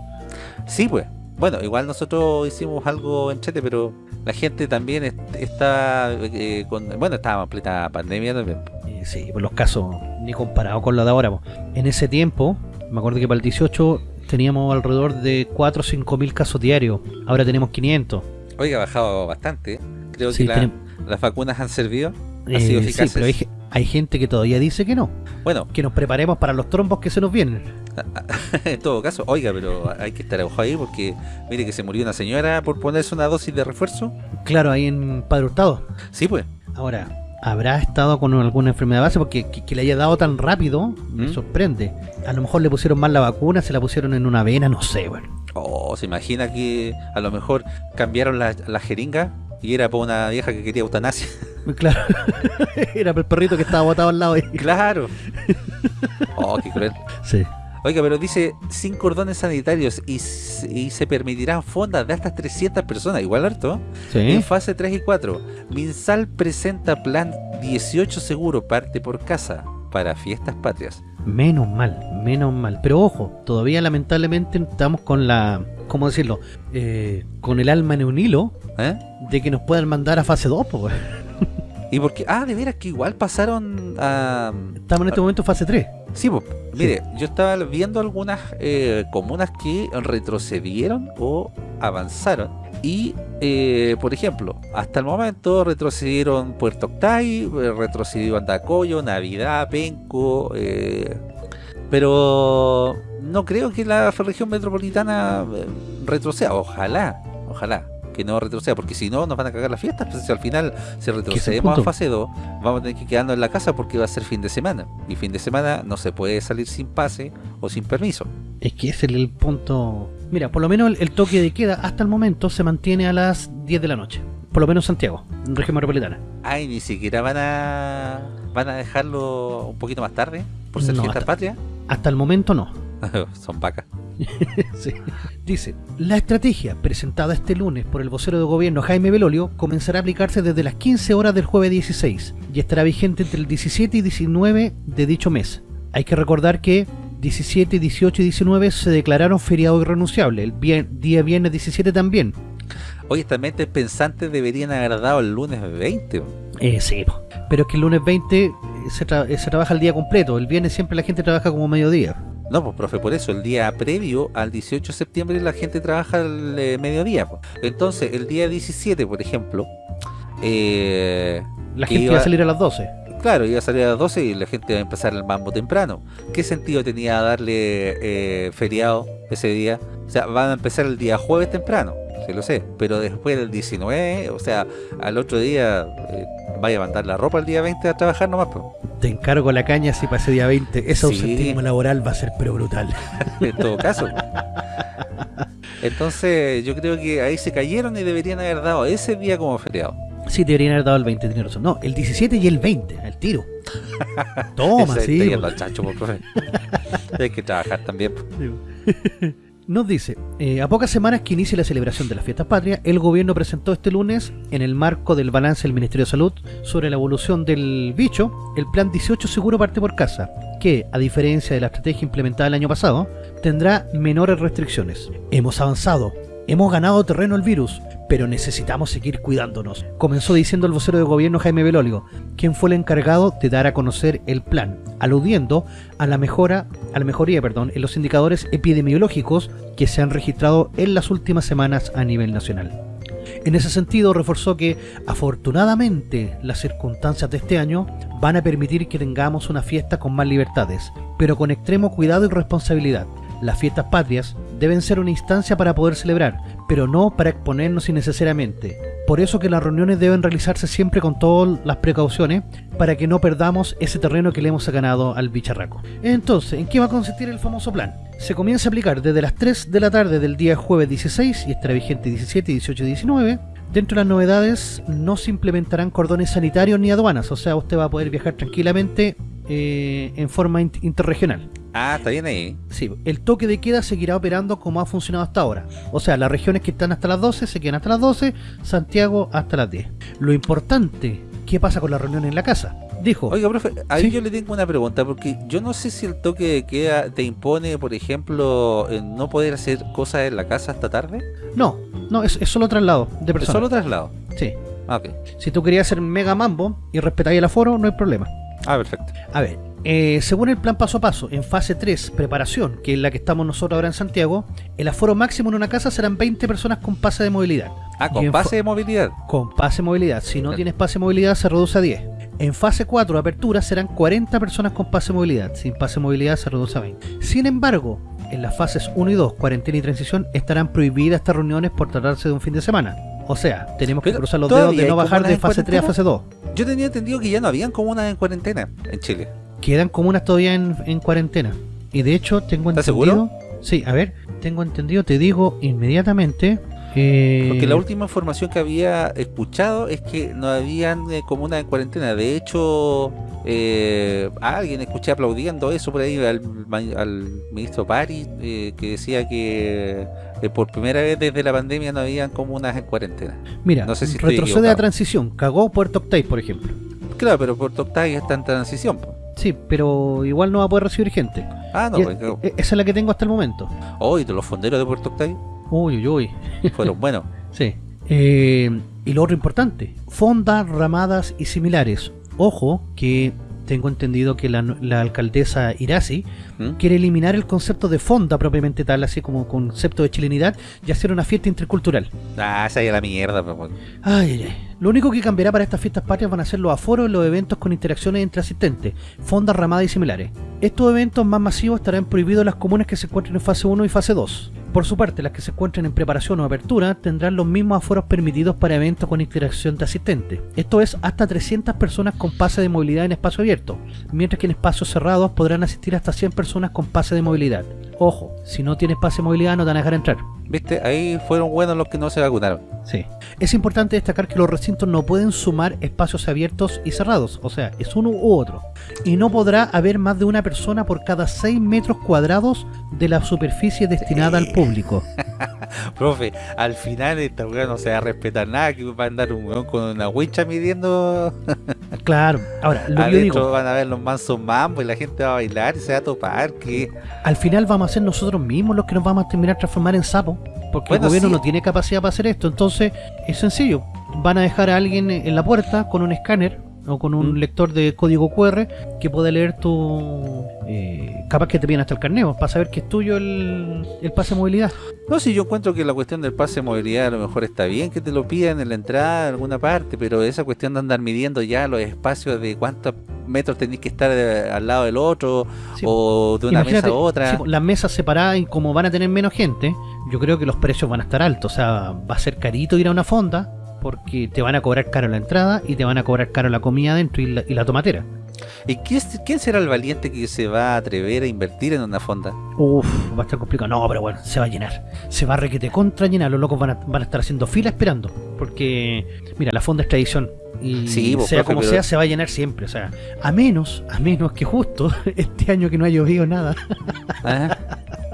Sí, pues. Bueno, igual nosotros hicimos algo en Chete, pero la gente también est- está eh, con... Bueno, estaba en plena pandemia también. Eh, sí, por los casos, ni comparado con lo de ahora. po. En ese tiempo, me acuerdo que para el 18 teníamos alrededor de 4 o 5 mil casos diarios. Ahora tenemos 500. Oiga, ha bajado bastante. Creo Sí, que la- las vacunas han servido. Han Eh, sido sí, eficaces. pero hay, hay gente que todavía dice que no. Bueno, Que nos preparemos para los trombos que se nos vienen. en todo caso, oiga, pero hay que estar ojo ahí porque mire que se murió una señora por ponerse una dosis de refuerzo. Claro, ahí en Padre Hurtado. Sí, pues. Ahora, ¿habrá estado con alguna enfermedad base? Porque que, que le haya dado tan rápido me ¿Mm? sorprende. A lo mejor le pusieron mal la vacuna, se la pusieron en una vena, no sé, bueno. Oh, se imagina que a lo mejor cambiaron la, la jeringa y era por una vieja que quería eutanasia. Claro, era el perrito que estaba botado al lado ahí. claro. Oh, qué cruel. Sí. Oiga, pero dice sin cordones sanitarios y, se permitirán fondas de hasta 300 personas, igual harto. En fase 3 y 4, Minsal presenta plan 18 seguro parte por casa para fiestas patrias. Menos mal, menos mal. Pero ojo, todavía lamentablemente estamos con la, ¿cómo decirlo? Eh, con el alma en un hilo ¿Eh? de que nos puedan mandar a fase 2, pues. ¿Y por qué? Ah, de veras que igual pasaron a... Estamos en este momento en fase 3. Sí, pues, mire, yo estaba viendo algunas eh, comunas que retrocedieron o avanzaron. Y, eh, por ejemplo, hasta el momento retrocedieron Puerto Octay, retrocedió Andacoyo, Navidad, Penco, eh, pero no creo que la región metropolitana retroceda. Ojalá, ojalá que no retroceda, porque si no nos van a cagar las fiestas. Pues si al final, si retrocedemos a fase 2, vamos a tener que quedarnos en la casa porque va a ser fin de semana. Y fin de semana no se puede salir sin pase o sin permiso. Es que ese es el punto. Mira, por lo menos el, el toque de queda hasta el momento se mantiene a las 10 de la noche. Por lo menos en Santiago, en región metropolitana. Ay, ni siquiera van a van a dejarlo un poquito más tarde por ser No, fiesta hasta- patria. Hasta el momento no. Son vacas. Sí. Dice, la estrategia presentada este lunes por el vocero de gobierno Jaime Belolio comenzará a aplicarse desde las 15 horas del jueves 16 y estará vigente entre el 17 y 19 de dicho mes. Hay que recordar que 17, 18 y 19 se declararon feriado irrenunciable, el día viernes 17 también. Oye, estas mentes pensantes deberían haber dado el lunes 20. Eh, sí, pero es que el lunes 20 eh, se, tra- eh, se trabaja el día completo, el viernes siempre la gente trabaja como mediodía. No, pues profe, por eso, el día previo al 18 de septiembre la gente trabaja el eh, mediodía. pues. Entonces, el día 17, por ejemplo, eh, La gente iba- iba a salir a las 12. Claro, iba a salir a las 12 y la gente va a empezar el mambo temprano. ¿Qué sentido tenía darle eh, feriado ese día? O sea, van a empezar el día jueves temprano, sí lo sé, pero después del 19, o sea, al otro día eh, vaya a mandar la ropa el día 20 a trabajar nomás. pues. Te encargo la caña si para ese día 20. Ese Sí. ausentismo laboral va a ser pero brutal. en todo caso. Entonces, yo creo que ahí se cayeron y deberían haber dado ese día como feriado. Sí, deberían haber dado el 20, tiene razón. No, el 17 y el 20, al tiro. Toma, sí. yendo al chancho, por profe. Hay que trabajar también. po. Nos dice, eh, a pocas semanas que inicie la celebración de las fiestas patrias, el gobierno presentó este lunes, en el marco del balance del Ministerio de Salud sobre la evolución del bicho, el plan 18 Seguro Parte por Casa, que, a diferencia de la estrategia implementada el año pasado, tendrá menores restricciones. Hemos avanzado, hemos ganado terreno al virus, pero necesitamos seguir cuidándonos, comenzó diciendo el vocero de gobierno Jaime Belolio, quien fue el encargado de dar a conocer el plan, aludiendo a la mejora, a la mejoría, perdón, en los indicadores epidemiológicos que se han registrado en las últimas semanas a nivel nacional. En ese sentido, reforzó que, afortunadamente, las circunstancias de este año van a permitir que tengamos una fiesta con más libertades, pero con extremo cuidado y responsabilidad. Las fiestas patrias deben ser una instancia para poder celebrar, pero no para exponernos innecesariamente. Por eso que las reuniones deben realizarse siempre con todas las precauciones para que no perdamos ese terreno que le hemos ganado al bicharraco. Entonces, ¿en qué va a consistir el famoso plan? Se comienza a aplicar desde las 3 de la tarde del día jueves 16 y estará vigente 17, 18 y 19. Dentro de las novedades no se implementarán cordones sanitarios ni aduanas, o sea, usted va a poder viajar tranquilamente eh, en forma int- interregional. Ah, está bien ahí. Sí, el toque de queda seguirá operando como ha funcionado hasta ahora. O sea, las regiones que están hasta las 12 se quedan hasta las 12, Santiago hasta las 10. Lo importante, ¿qué pasa con la reunión en la casa? Dijo, Oiga, profe, ahí Sí. yo le tengo una pregunta, porque yo no sé si el toque de queda te impone, por ejemplo, no poder hacer cosas en la casa hasta tarde. no, no, es, es solo traslado de Es personas. solo traslado. Sí. Ah, ok. Si tú querías hacer mega mambo y respetáis el aforo, no hay problema. Ah, perfecto. A ver, eh, según el plan paso a paso, en fase 3, preparación, que es la que estamos nosotros ahora en Santiago, el aforo máximo en una casa serán 20 personas con pase de movilidad. Ah, con pase de movilidad. Con pase de movilidad. Si no tienes pase de movilidad, se reduce a 10. En fase 4, apertura, serán 40 personas con pase de movilidad. Sin pase de movilidad, se reduce a 20. Sin embargo, en las fases 1 y 2, cuarentena y transición, estarán prohibidas estas reuniones por tratarse de un fin de semana. O sea, tenemos que Pero cruzar los dedos de no bajar de fase 3 a cuarentena. fase 2. Yo tenía entendido que ya no habían comunas en cuarentena en Chile. Quedan comunas todavía en, en cuarentena. Y de hecho, tengo ¿Estás entendido. Sí, a ver, tengo entendido, te digo inmediatamente. eh, Porque la última información que había escuchado es que no habían eh, comunas en cuarentena. De hecho, eh, a alguien escuché aplaudiendo eso por ahí al, ministro Pari, eh, que decía que eh, por primera vez desde la pandemia no habían comunas en cuarentena. Mira, no sé si retrocede a transición. Cagó Puerto Octay, por ejemplo. Claro, pero Puerto Octay está en transición. Sí, pero igual no va a poder recibir gente. Ah, no, pues, e- esa es la que tengo hasta el momento. hoy los fonderos de Puerto Octay Uy, uy, uy. fueron buenos. Sí. Eh, y lo otro importante, fondas, ramadas y similares. Ojo que tengo entendido que la, la alcaldesa Irasi ¿Mm? quiere eliminar el concepto de fonda propiamente tal, así como concepto de chilenidad, y hacer una fiesta intercultural. Ah, esa es la mierda, ay, ay. Lo único que cambiará para estas fiestas patrias van a ser los aforos y los eventos con interacciones entre asistentes, fondas, ramadas y similares. Estos eventos más masivos estarán prohibidos en las comunas que se encuentren en fase 1 y fase 2. Por su parte, las que se encuentren en preparación o apertura tendrán los mismos aforos permitidos para eventos con interacción de asistentes. Esto es hasta 300 personas con pase de movilidad en espacio abierto, mientras que en espacios cerrados podrán asistir hasta 100 personas con pase de movilidad. Ojo, si no tienes pase de movilidad no te van a dejar entrar. ¿Viste? Ahí fueron buenos los que no se vacunaron. Sí. Es importante destacar que los recintos no pueden sumar espacios abiertos y cerrados, o sea, es uno u otro. Y no podrá haber más de una persona por cada 6 metros cuadrados de la superficie destinada al público. Profe, al final esta weá no se va a respetar nada, que va a andar un weón con una wincha midiendo. Claro, ahora, lo que digo, van a ver los mansos mambos y la gente va a bailar y se va a topar. que al final vamos a ser nosotros mismos los que nos vamos a terminar transformar en sapos, porque Bueno, el gobierno sí. no tiene capacidad para hacer esto, entonces es sencillo, van a dejar a alguien en la puerta con un escáner o con un Mm. lector de código QR que pueda leer tu... eh, capaz que te piden hasta el carneo, para saber que es tuyo el, el pase de movilidad. No, si yo encuentro que la cuestión del pase de movilidad a lo mejor está bien que te lo pidan en la entrada en alguna parte, pero esa cuestión de andar midiendo ya los espacios de cuántos metros tenéis que estar eh, al lado del otro Sí, o de una mesa a otra. sí, las mesas separadas y como van a tener menos gente, yo creo que los precios van a estar altos. O sea, va a ser carito ir a una fonda porque te van a cobrar caro la entrada y te van a cobrar caro la comida adentro y la, y la tomatera. ¿Y quién, quién será el valiente que se va a atrever a invertir en una fonda? Uf, va a estar complicado. No, pero bueno, se va a llenar. Se va a requete contra llenar. Los locos van a, van a estar haciendo fila esperando. Porque, mira, la fonda es tradición. Y Sí, vos, sea profe, como pero- sea, se va a llenar siempre. O sea, a menos, a menos que justo este año que no ha llovido nada, ¿Ah?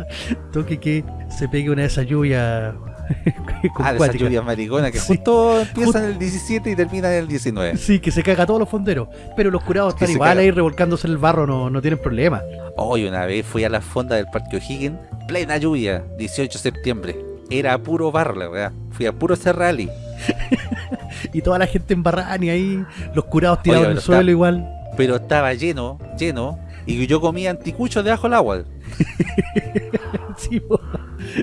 toque que se pegue una de esas lluvias Ah, esas lluvias mariconas que Sí. justo empiezan el 17 y terminan el 19. Sí, que se caga a todos los fonderos. Pero los curados están igual ahí revolcándose en el barro, no, no tienen problema. Hoy una vez fui a la fonda del Parque O'Higgins, plena lluvia, 18 de septiembre. Era puro barro, la verdad. Fui a puro Cerrali. Y toda la gente en barrani ahí, los curados tirados Oye, en el suelo está- igual. Pero estaba lleno, lleno. Y yo comía anticuchos debajo del agua. Sí, po.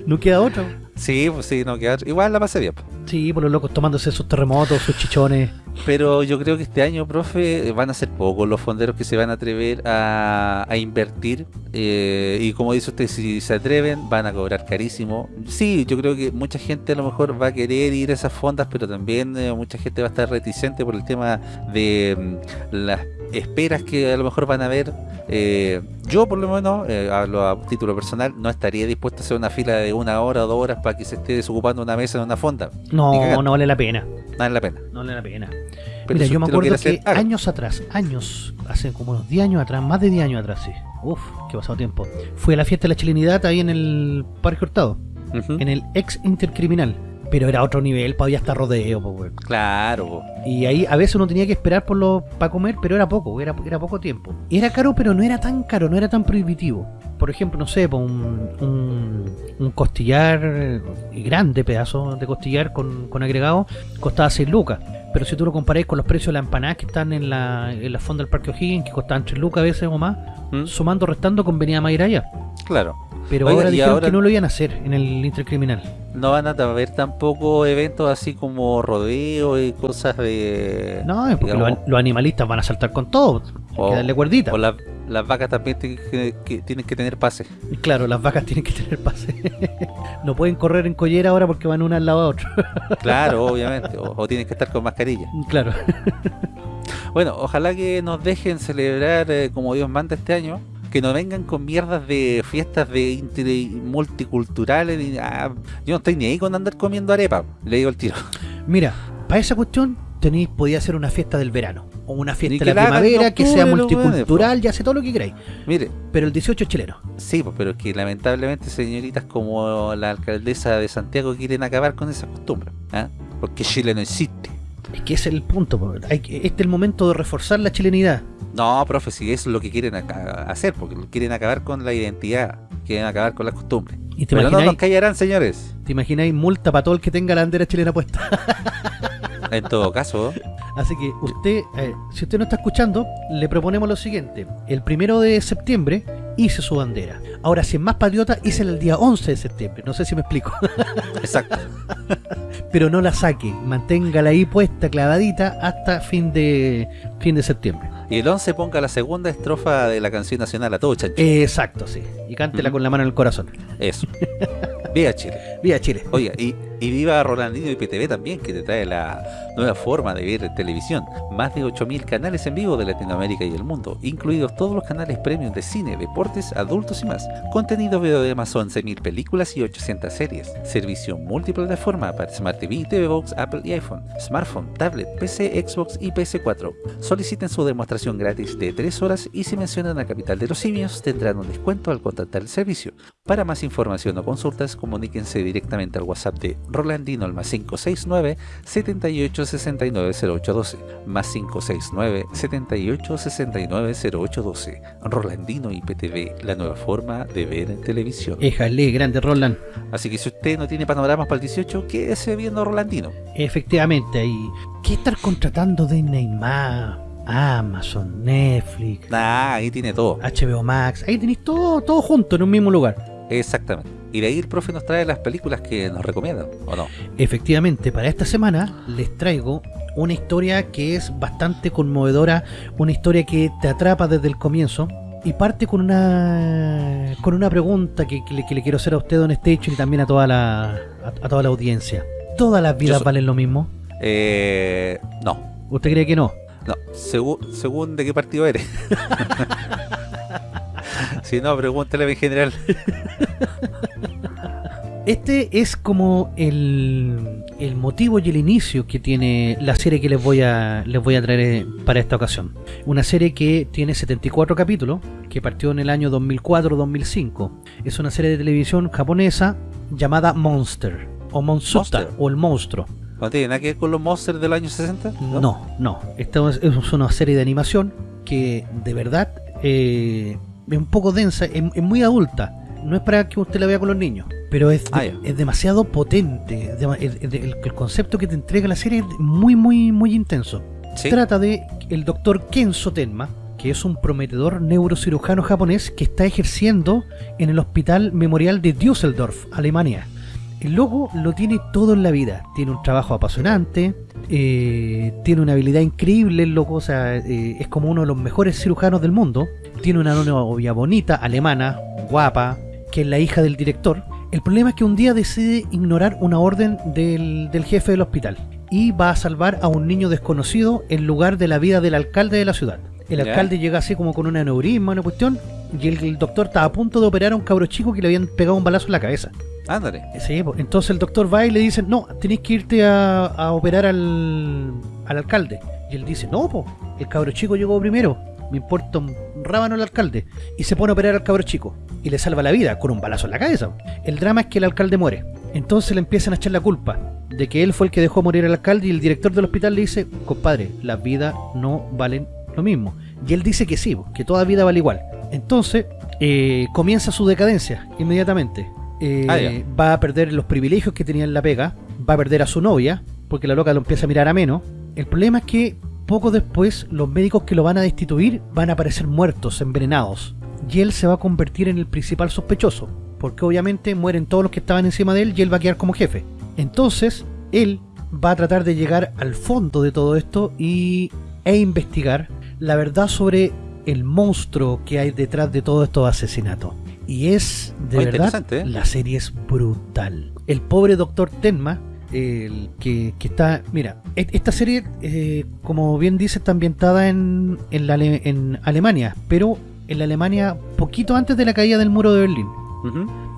no queda otro. Sí, pues sí, no queda. Igual la pasé bien. Sí, por los locos tomándose sus terremotos, sus chichones. Pero yo creo que este año, profe, van a ser pocos los fonderos que se van a atrever a, a invertir. eh, y como dice usted, si se atreven, van a cobrar carísimo. Sí, yo creo que mucha gente a lo mejor va a querer ir a esas fondas, pero también eh, mucha gente va a estar reticente por el tema de mm, las esperas que a lo mejor van a ver. Eh, yo, por lo menos, eh, hablo a título personal, no estaría dispuesto a hacer una fila de una hora o dos horas para que se esté desocupando una mesa en una fonda. No, no vale la pena. No vale la pena. No vale la pena. Pero Mira, yo me acuerdo que hacer, años atrás, años, hace como unos 10 años atrás, más de 10 años atrás, sí. Uf, qué pasado tiempo. Fui a la fiesta de la chilenidad ahí en el Parque Hurtado, en el ex intercriminal. Pero era otro nivel, había hasta rodeo, po, weón. Claro. po. Y ahí a veces uno tenía que esperar por lo para comer, pero era poco, era, era poco tiempo. Era caro, pero no era tan caro, no era tan prohibitivo. Por ejemplo, no sé, po, un, un, un costillar eh, grande, pedazo de costillar con, con agregado, costaba 6 lucas. Pero si tú lo comparáis con los precios de las empanadas que están en la, en la fonda del Parque O'Higgins, que costaban 3 lucas a veces o más, ¿Mm? sumando, restando, convenía más ir allá. Claro. Pero Oiga, ahora dijeron ahora- que no lo iban a hacer en el intercriminal. No van a haber tampoco eventos así como rodeo y cosas de... No, es porque digamos, los, los animalistas van a saltar con todo. Hay O- que darle cuerdita. O las, las vacas también tienen que, que- tienen que tener pase. Claro, las vacas tienen que tener pase. no pueden correr en collera ahora porque van una al lado a otro. Claro, obviamente. O, o tienen que estar con mascarilla. claro. Bueno, ojalá que nos dejen celebrar eh, como Dios manda este año. Que no vengan con mierdas de fiestas de multiculturales. ah, yo no estoy ni ahí con andar comiendo arepa. Le digo el tiro. Mira, para esa cuestión tenéis, podía hacer una fiesta del verano. O una fiesta de la la primavera que sea multicultural, ya sé todo lo que queráis. Mire, Pero el 18 es chileno. Sí, pues, pero es que lamentablemente señoritas como la alcaldesa de Santiago quieren acabar con esa costumbre. ¿ah? Porque Chile no existe. Es que ese es el punto. este es el momento de reforzar la chilenidad. No, profe, si eso es lo que quieren hacer, porque quieren acabar con la identidad, quieren acabar con las costumbres. ¿Y te Pero no nos callarán, señores. te imagináis multa para todo el que tenga la bandera chilena puesta? En todo caso, Así que usted, eh, si usted no está escuchando, le proponemos lo siguiente. El primero de septiembre hice su bandera. Ahora, si es más patriota, hice el día 11 de septiembre. No sé si me explico. Exacto. Pero no la saque. Manténgala ahí puesta, clavadita, hasta fin de, fin de septiembre. Y el 11 ponga la segunda estrofa de la canción nacional a todo chancho. Exacto, sí. Y cántela con la mano en el corazón. Eso. Viva Chile. Viva Chile. Oiga, y, y viva Rolandino y PTV también, que te trae la nueva forma de ver televisión. Más de 8.000 canales en vivo de Latinoamérica y el mundo, incluidos todos los canales premium de cine, deportes, adultos y más. Contenido video de más 11.000 películas y 800 series. Servicio multiplataforma para Smart TV, TV Box, Apple y iPhone, smartphone, tablet, PC, Xbox y PS4. Soliciten su demostración gratis de 3 horas y si mencionan a Capital de los Simios tendrán un descuento al contratar el servicio. Para más información o consultas, comuníquense directamente al WhatsApp de Rolandino al más 569 78 69 0812 más 569 78 69 0812 Rolandino IPTV, la nueva forma de ver en televisión. Éjale, grande Roland. Así que si usted no tiene panoramas para el 18, quédese viendo Rolandino. Efectivamente, ahí. ¿Qué estar contratando de Neymar? Amazon, Netflix, Nah, ahí tiene todo. HBO Max. Ahí tenéis todo, todo junto en un mismo lugar. Exactamente. Y de ahí el profe nos trae las películas que nos recomiendan, ¿o no? Efectivamente, para esta semana les traigo una historia que es bastante conmovedora, una historia que te atrapa desde el comienzo y parte con una con una pregunta que, que le, que le quiero hacer a usted, Don Station, y también a toda la a, a toda la audiencia. ¿Todas las vidas so- valen lo mismo? Eh, no. ¿Usted cree que no? No, según, según de qué partido eres. si no, pregúntale en general. Este es como el, el motivo y el inicio que tiene la serie que les voy a les voy a traer eh, para esta ocasión. Una serie que tiene 74 capítulos, que partió en el año 2004-2005. Es una serie de televisión japonesa llamada Monster, o Monsuta, Monster. o el monstruo. ¿No tiene nada que ver con los monsters del año 60? No, no. Esta es, es una serie de animación que de verdad eh, es un poco densa, es, es muy adulta. No es para que usted la vea con los niños, pero es, de- Ah, es demasiado potente. el concepto que te entrega la serie es muy, muy, muy intenso. Sí. Trata de el doctor Kenzo Tenma, que es un prometedor neurocirujano japonés que está ejerciendo en el Hospital Memorial de Düsseldorf, Alemania. El loco lo tiene todo en la vida. Tiene un trabajo apasionante, eh, tiene una habilidad increíble, el loco, o sea, eh, es como uno de los mejores cirujanos del mundo. Tiene una novia bonita, alemana, guapa, que es la hija del director. El problema es que un día decide ignorar una orden del, del jefe del hospital y va a salvar a un niño desconocido en lugar de la vida del alcalde de la ciudad. El alcalde llega así como con un aneurisma, una cuestión, y el, el doctor está a punto de operar a un cabro chico que le habían pegado un balazo en la cabeza. Ándale. Sí, po. entonces el doctor va y le dice, no, tenéis que irte a, a operar al, al alcalde. Y él dice, no, po, el cabro chico llegó primero, me importa un rábano el alcalde. Y se pone a operar al cabro chico. Y le salva la vida con un balazo en la cabeza. El drama es que el alcalde muere. Entonces le empiezan a echar la culpa de que él fue el que dejó morir al alcalde y el director del hospital le dice, compadre, las vidas no valen lo mismo. Y él dice que sí, que toda vida vale igual. Entonces eh, comienza su decadencia inmediatamente. Eh, Ah, va a perder los privilegios que tenía en la pega, va a perder a su novia, porque la loca lo empieza a mirar a menos. El problema es que poco después los médicos que lo van a destituir van a aparecer muertos, envenenados. Y él se va a convertir en el principal sospechoso, porque obviamente mueren todos los que estaban encima de él y él va a quedar como jefe. Entonces, él va a tratar de llegar al fondo de todo esto y, e investigar la verdad sobre el monstruo que hay detrás de todos estos asesinatos. Y es, de Muy verdad, ¿eh? la serie es brutal. El pobre doctor Tenma, el que, que está... Mira, e- esta serie, eh, como bien dice, está ambientada en, en, la Ale- en Alemania, pero en la Alemania poquito antes de la caída del muro de Berlín.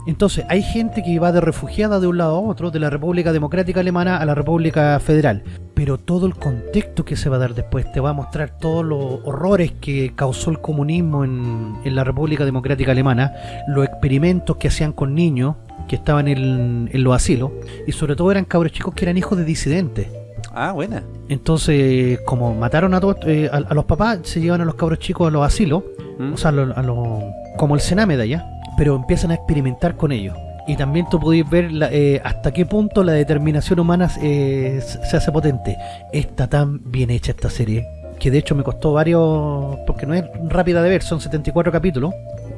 Entonces, hay gente que va de refugiada de un lado a otro, de la República Democrática Alemana a la República Federal. Pero todo el contexto que se va a dar después te va a mostrar todos los horrores que causó el comunismo en, en la República Democrática Alemana, los experimentos que hacían con niños que estaban en, en los asilos, y sobre todo eran cabros chicos que eran hijos de disidentes. Ah, buena. Entonces, como mataron a todos, eh, a, a los papás, se llevan a los cabros chicos a los asilos, ¿Mm? o sea, a lo- a lo- como el Sename de allá, pero empiezan a experimentar con ellos. y también tú podéis ver la- eh, hasta qué punto la determinación humana eh, se hace potente. Está tan bien hecha esta serie que de hecho me costó varios, porque no es rápida de ver, son 74 capítulos,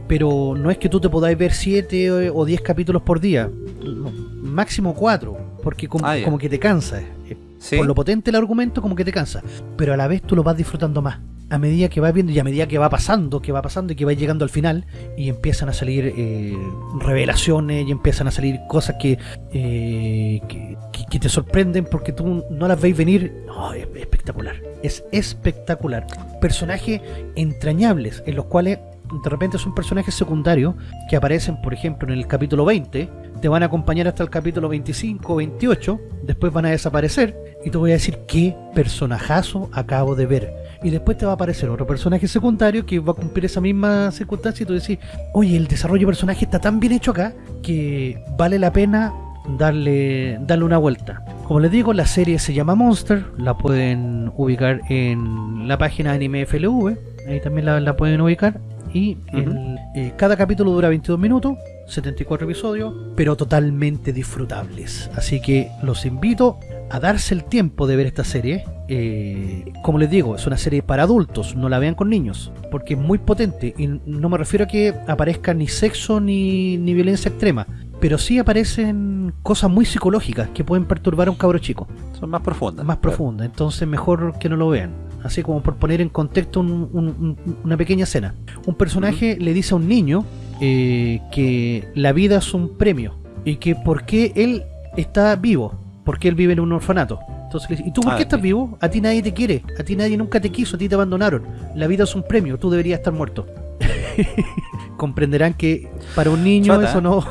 pero no es que tú te podáis ver 7 o 10 capítulos por día, no, máximo 4, porque como, Ah, como que te cansa. eh, Sí. Por lo potente el argumento, como que te cansa, pero a la vez tú lo vas disfrutando más. A medida que vas viendo y a medida que va pasando, que va pasando y que va llegando al final, y empiezan a salir eh, revelaciones y empiezan a salir cosas que, eh, que, que- que te sorprenden porque tú no las veis venir. No, es espectacular. Es espectacular. Personajes entrañables en los cuales de repente son personajes secundarios que aparecen, por ejemplo, en el capítulo 20, te van a acompañar hasta el capítulo 25 o 28, después van a desaparecer y te voy a decir qué personajazo acabo de ver. Y después te va a aparecer otro personaje secundario que va a cumplir esa misma circunstancia y tú decís, oye, el desarrollo de personaje está tan bien hecho acá que vale la pena darle, darle una vuelta. Como les digo, la serie se llama Monster, la pueden ubicar en la página Anime FLV, ahí también la pueden ubicar. Y el- eh, cada capítulo dura 22 minutos, 74 episodios, pero totalmente disfrutables. Así que los invito a darse el tiempo de ver esta serie. Eh, como les digo, es una serie para adultos, no la vean con niños, porque es muy potente. Y no me refiero a que aparezca ni sexo ni, ni violencia extrema, pero sí aparecen cosas muy psicológicas que pueden perturbar a un cabro chico Son más profundas. más Claro. profunda, entonces mejor que no lo vean. Así como por poner en contexto un- un- un- una pequeña escena. Un personaje le dice a un niño eh, que la vida es un premio y que por qué él está vivo, porque él vive en un orfanato. Entonces le dice, ¿y tú por Ah, qué estás ok. vivo? A ti nadie te quiere, a ti nadie nunca te quiso, a ti te abandonaron. La vida es un premio, tú deberías estar muerto. Comprenderán que para un niño eso ¿eh? no...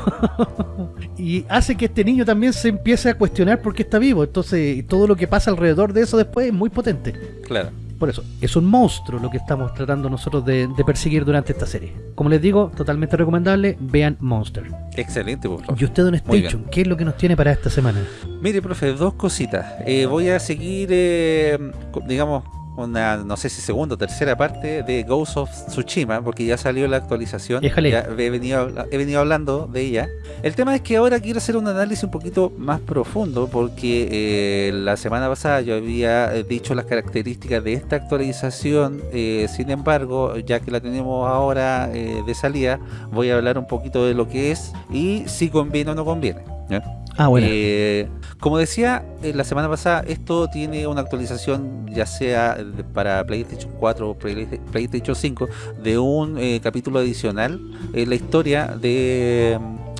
y hace que este niño también se empiece a cuestionar por qué está vivo. Entonces todo lo que pasa alrededor de eso después es muy potente. Claro. Por eso, es un monstruo lo que estamos tratando nosotros de, de perseguir durante esta serie. Como les digo, totalmente recomendable, vean Monster. Excelente, por favor. Y usted, Don Station, ¿qué es lo que nos tiene para esta semana? Mire, profe, dos cositas. Eh, voy a seguir, eh, digamos, una, no sé si segunda o tercera parte de Ghost of Tsushima, porque ya salió la actualización. Éjale. Ya he venido, he venido hablando de ella. El tema es que ahora quiero hacer un análisis un poquito más profundo, porque eh, la semana pasada yo había eh, dicho las características de esta actualización. eh, sin embargo, ya que la tenemos ahora eh, de salida, voy a hablar un poquito de lo que es y si conviene o no conviene. Ah, bueno. Eh, como decía eh, la semana pasada, esto tiene una actualización ya sea para PlayStation 4 o Play- PlayStation 5 de un eh, capítulo adicional en la historia de,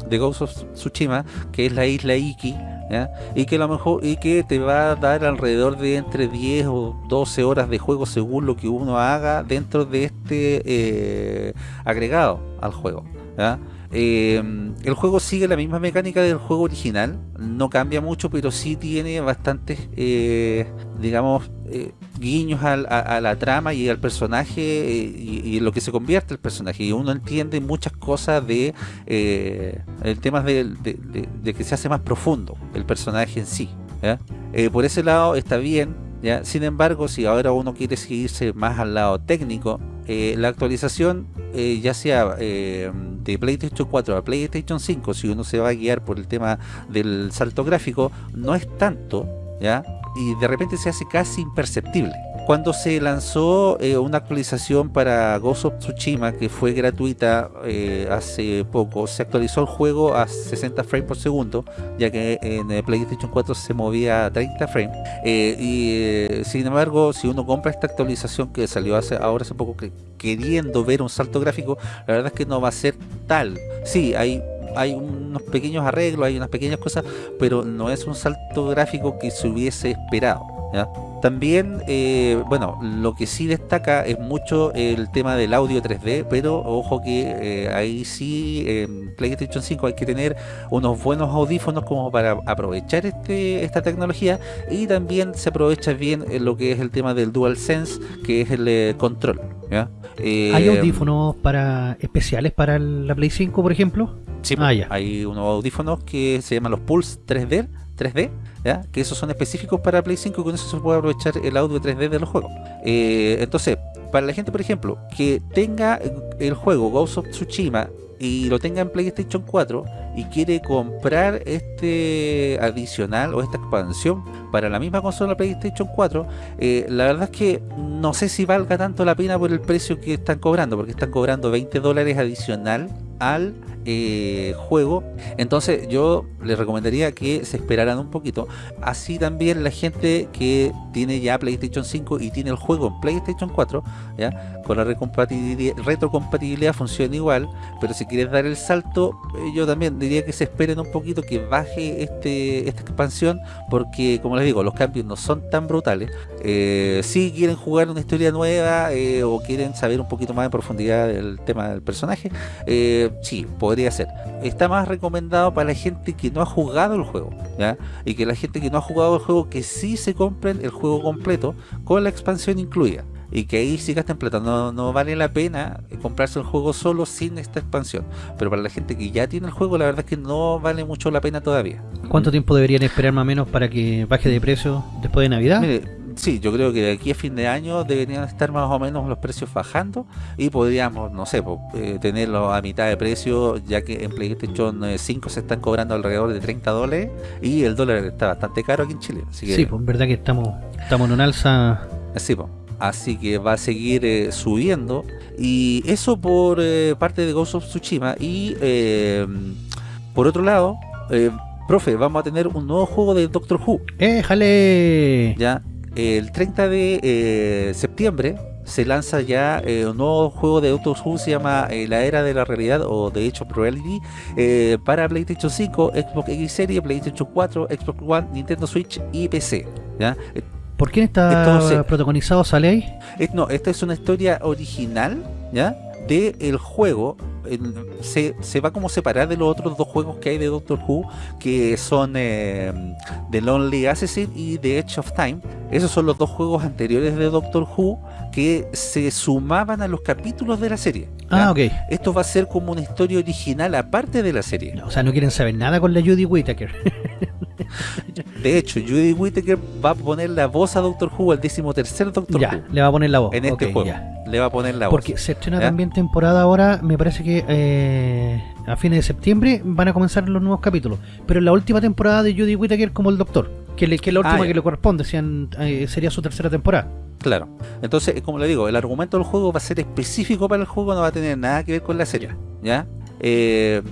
de Ghost of Tsushima, que es la isla Iki. ¿ya? Y que a lo mejor y que te va a dar alrededor de entre 10 o 12 horas de juego según lo que uno haga dentro de este eh, agregado al juego. ¿ya? Eh, el juego sigue la misma mecánica del juego original, no cambia mucho, pero sí tiene bastantes, eh, digamos, eh, guiños a, la trama y al personaje eh, y, y lo que se convierte el personaje. Y uno entiende muchas cosas de el tema de, que se hace más profundo el personaje en sí. por ese lado está bien. Sin embargo, si ahora uno quiere seguirse más al lado técnico, la actualización, ya sea de PlayStation 4 a PlayStation 5, si uno se va a guiar por el tema del salto gráfico, no es tanto, ¿ya? Y de repente se hace casi imperceptible. Cuando se lanzó eh, una actualización para Ghost of Tsushima, que fue gratuita eh, hace poco, se actualizó el juego a 60 frames por segundo, ya que en el PlayStation 4 se movía a 30 frames. Eh, eh, sin embargo, si uno compra esta actualización que salió hace, ahora hace poco, que, queriendo ver un salto gráfico, la verdad es que no va a ser tal. Sí, hay, unos pequeños arreglos, hay unas pequeñas cosas, pero no es un salto gráfico que se hubiese esperado. También, eh, bueno, lo que sí destaca es mucho el tema del audio 3D, pero ojo que eh, ahí sí en PlayStation 5 hay que tener unos buenos audífonos como para aprovechar este, esta tecnología y también se aprovecha bien eh, lo que es el tema del DualSense, que es el eh, control. ¿ya? ¿Hay audífonos para especiales para la Play 5, por ejemplo? Sí, Ah, ya. hay unos audífonos que se llaman los Pulse 3D, 3D, ¿ya? que esos son específicos para Play 5 y con eso se puede aprovechar el audio 3D de los juegos. Eh, entonces, para la gente, por ejemplo, que tenga el juego Ghost of Tsushima y lo tenga en PlayStation 4 y quiere comprar este adicional o esta expansión para la misma consola PlayStation 4, eh, la verdad es que no sé si valga tanto la pena por el precio que están cobrando, porque están cobrando 20 dólares adicional al eh, juego. Entonces yo les recomendaría que se esperaran un poquito. Así también la gente que tiene ya PlayStation 5 y tiene el juego en PlayStation 4 ya con la retrocompatibilidad funciona igual pero si quieres dar el salto eh, yo también diría que se esperen un poquito que baje este esta expansión porque como les digo los cambios no son tan brutales. Eh, si quieren jugar una historia nueva o quieren saber un poquito más en profundidad del tema del personaje sí, podría ser. Está más recomendado para la gente que no ha jugado el juego, ¿ya? Y que la gente que no ha jugado el juego, que sí se compren el juego completo con la expansión incluida. Y que ahí sí gasten plata, no, no vale la pena comprarse el juego solo sin esta expansión. Pero para la gente que ya tiene el juego, la verdad es que no vale mucho la pena todavía. ¿Cuánto tiempo deberían esperar más o menos para que baje de precio después de Navidad? Sí, yo creo que de aquí a fin de año deberían estar más o menos los precios bajando y podríamos, no sé, eh, tenerlo a mitad de precio, ya que en PlayStation 5 se están cobrando alrededor de 30 dólares y el dólar está bastante caro aquí en Chile. Así sí, pues verdad que estamos, estamos en un alza. Sí, pues. Así que va a seguir eh, subiendo. Y eso por eh, parte de Ghost of Tsushima. Y por otro lado, profe, vamos a tener un nuevo juego de Doctor Who. ¡Éjale! Ya, el 30 de eh, septiembre se lanza ya eh, un nuevo juego de Doctor Who, se llama eh, La Era de la Realidad o de hecho Reality para PlayStation 5, Xbox X Series, PlayStation 4, Xbox One, Nintendo Switch y PC. ¿ya? ¿Por quién está protagonizado? ¿Sale ahí? no, esta es una historia original, ¿ya? Del el juego se, se, va como separar de los otros dos juegos que hay de Doctor Who que son eh, The Lonely Assassin y The Edge of Time. Esos son los dos juegos anteriores de Doctor Who que se sumaban a los capítulos de la serie ah ok. Esto va a ser como una historia original aparte de la serie. O sea no quieren saber nada con la Judy Whittaker. De hecho Judy Whittaker va a poner la voz a Doctor Who al décimo tercer Doctor ya, Who. le va a poner la voz. En este juego le va a poner la voz porque se estrena también temporada ahora me parece que eh, a fines de septiembre van a comenzar los nuevos capítulos. Pero en la última temporada de Judy Whittaker como el Doctor, que, le, que es la última ah, que le corresponde, sean, eh, sería su tercera temporada. Claro. Entonces, como le digo, el argumento del juego va a ser específico para el juego, no va a tener nada que ver con la serie. ¿Ya? Eh,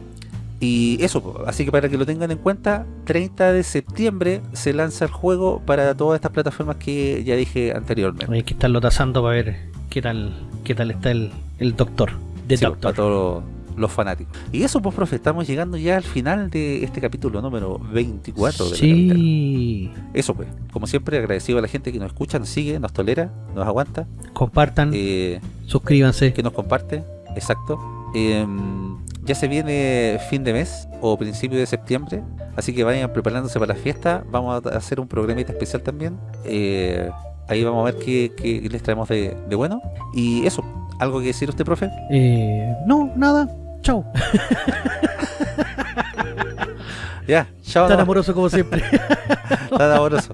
y eso, así que para que lo tengan en cuenta, 30 de septiembre se lanza el juego para todas estas plataformas que ya dije anteriormente. Hay que estarlo tasando para ver qué tal qué tal está el, el Doctor. De Doctor. Para todos los fanáticos. Y eso, pues, profe, estamos llegando ya al final de este capítulo número 24 de sí. Eso, pues, como siempre, agradecido a la gente que nos escucha, nos sigue, nos tolera, nos aguanta. Compartan, eh, suscríbanse. Que nos comparte, exacto. Em, ya se viene fin de mes o principio de septiembre, así que vayan preparándose para la fiesta. Vamos a hacer un programita especial también. Eh, ahí vamos a ver qué, les traemos de, de bueno. Y eso, ¿algo que decir usted, profe? Eh, no, nada. Chau. ya, chao. Tan amoroso como siempre. Tan amoroso.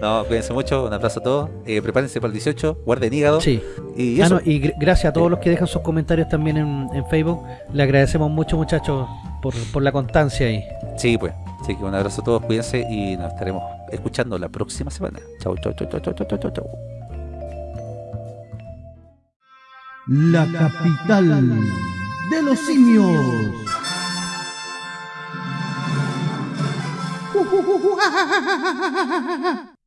No, cuídense mucho, un abrazo a todos. Eh, prepárense para el 18, guarden hígado. Sí. Y, ah, y gracias a todos los que dejan sus comentarios también en, Facebook. Le agradecemos mucho, muchachos, por, por la constancia ahí. Sí, pues. Así que un abrazo a todos, cuídense y nos estaremos escuchando la próxima semana. Chau, chau, chau, chau, chau, chau, chau, chau. La capital de los simios.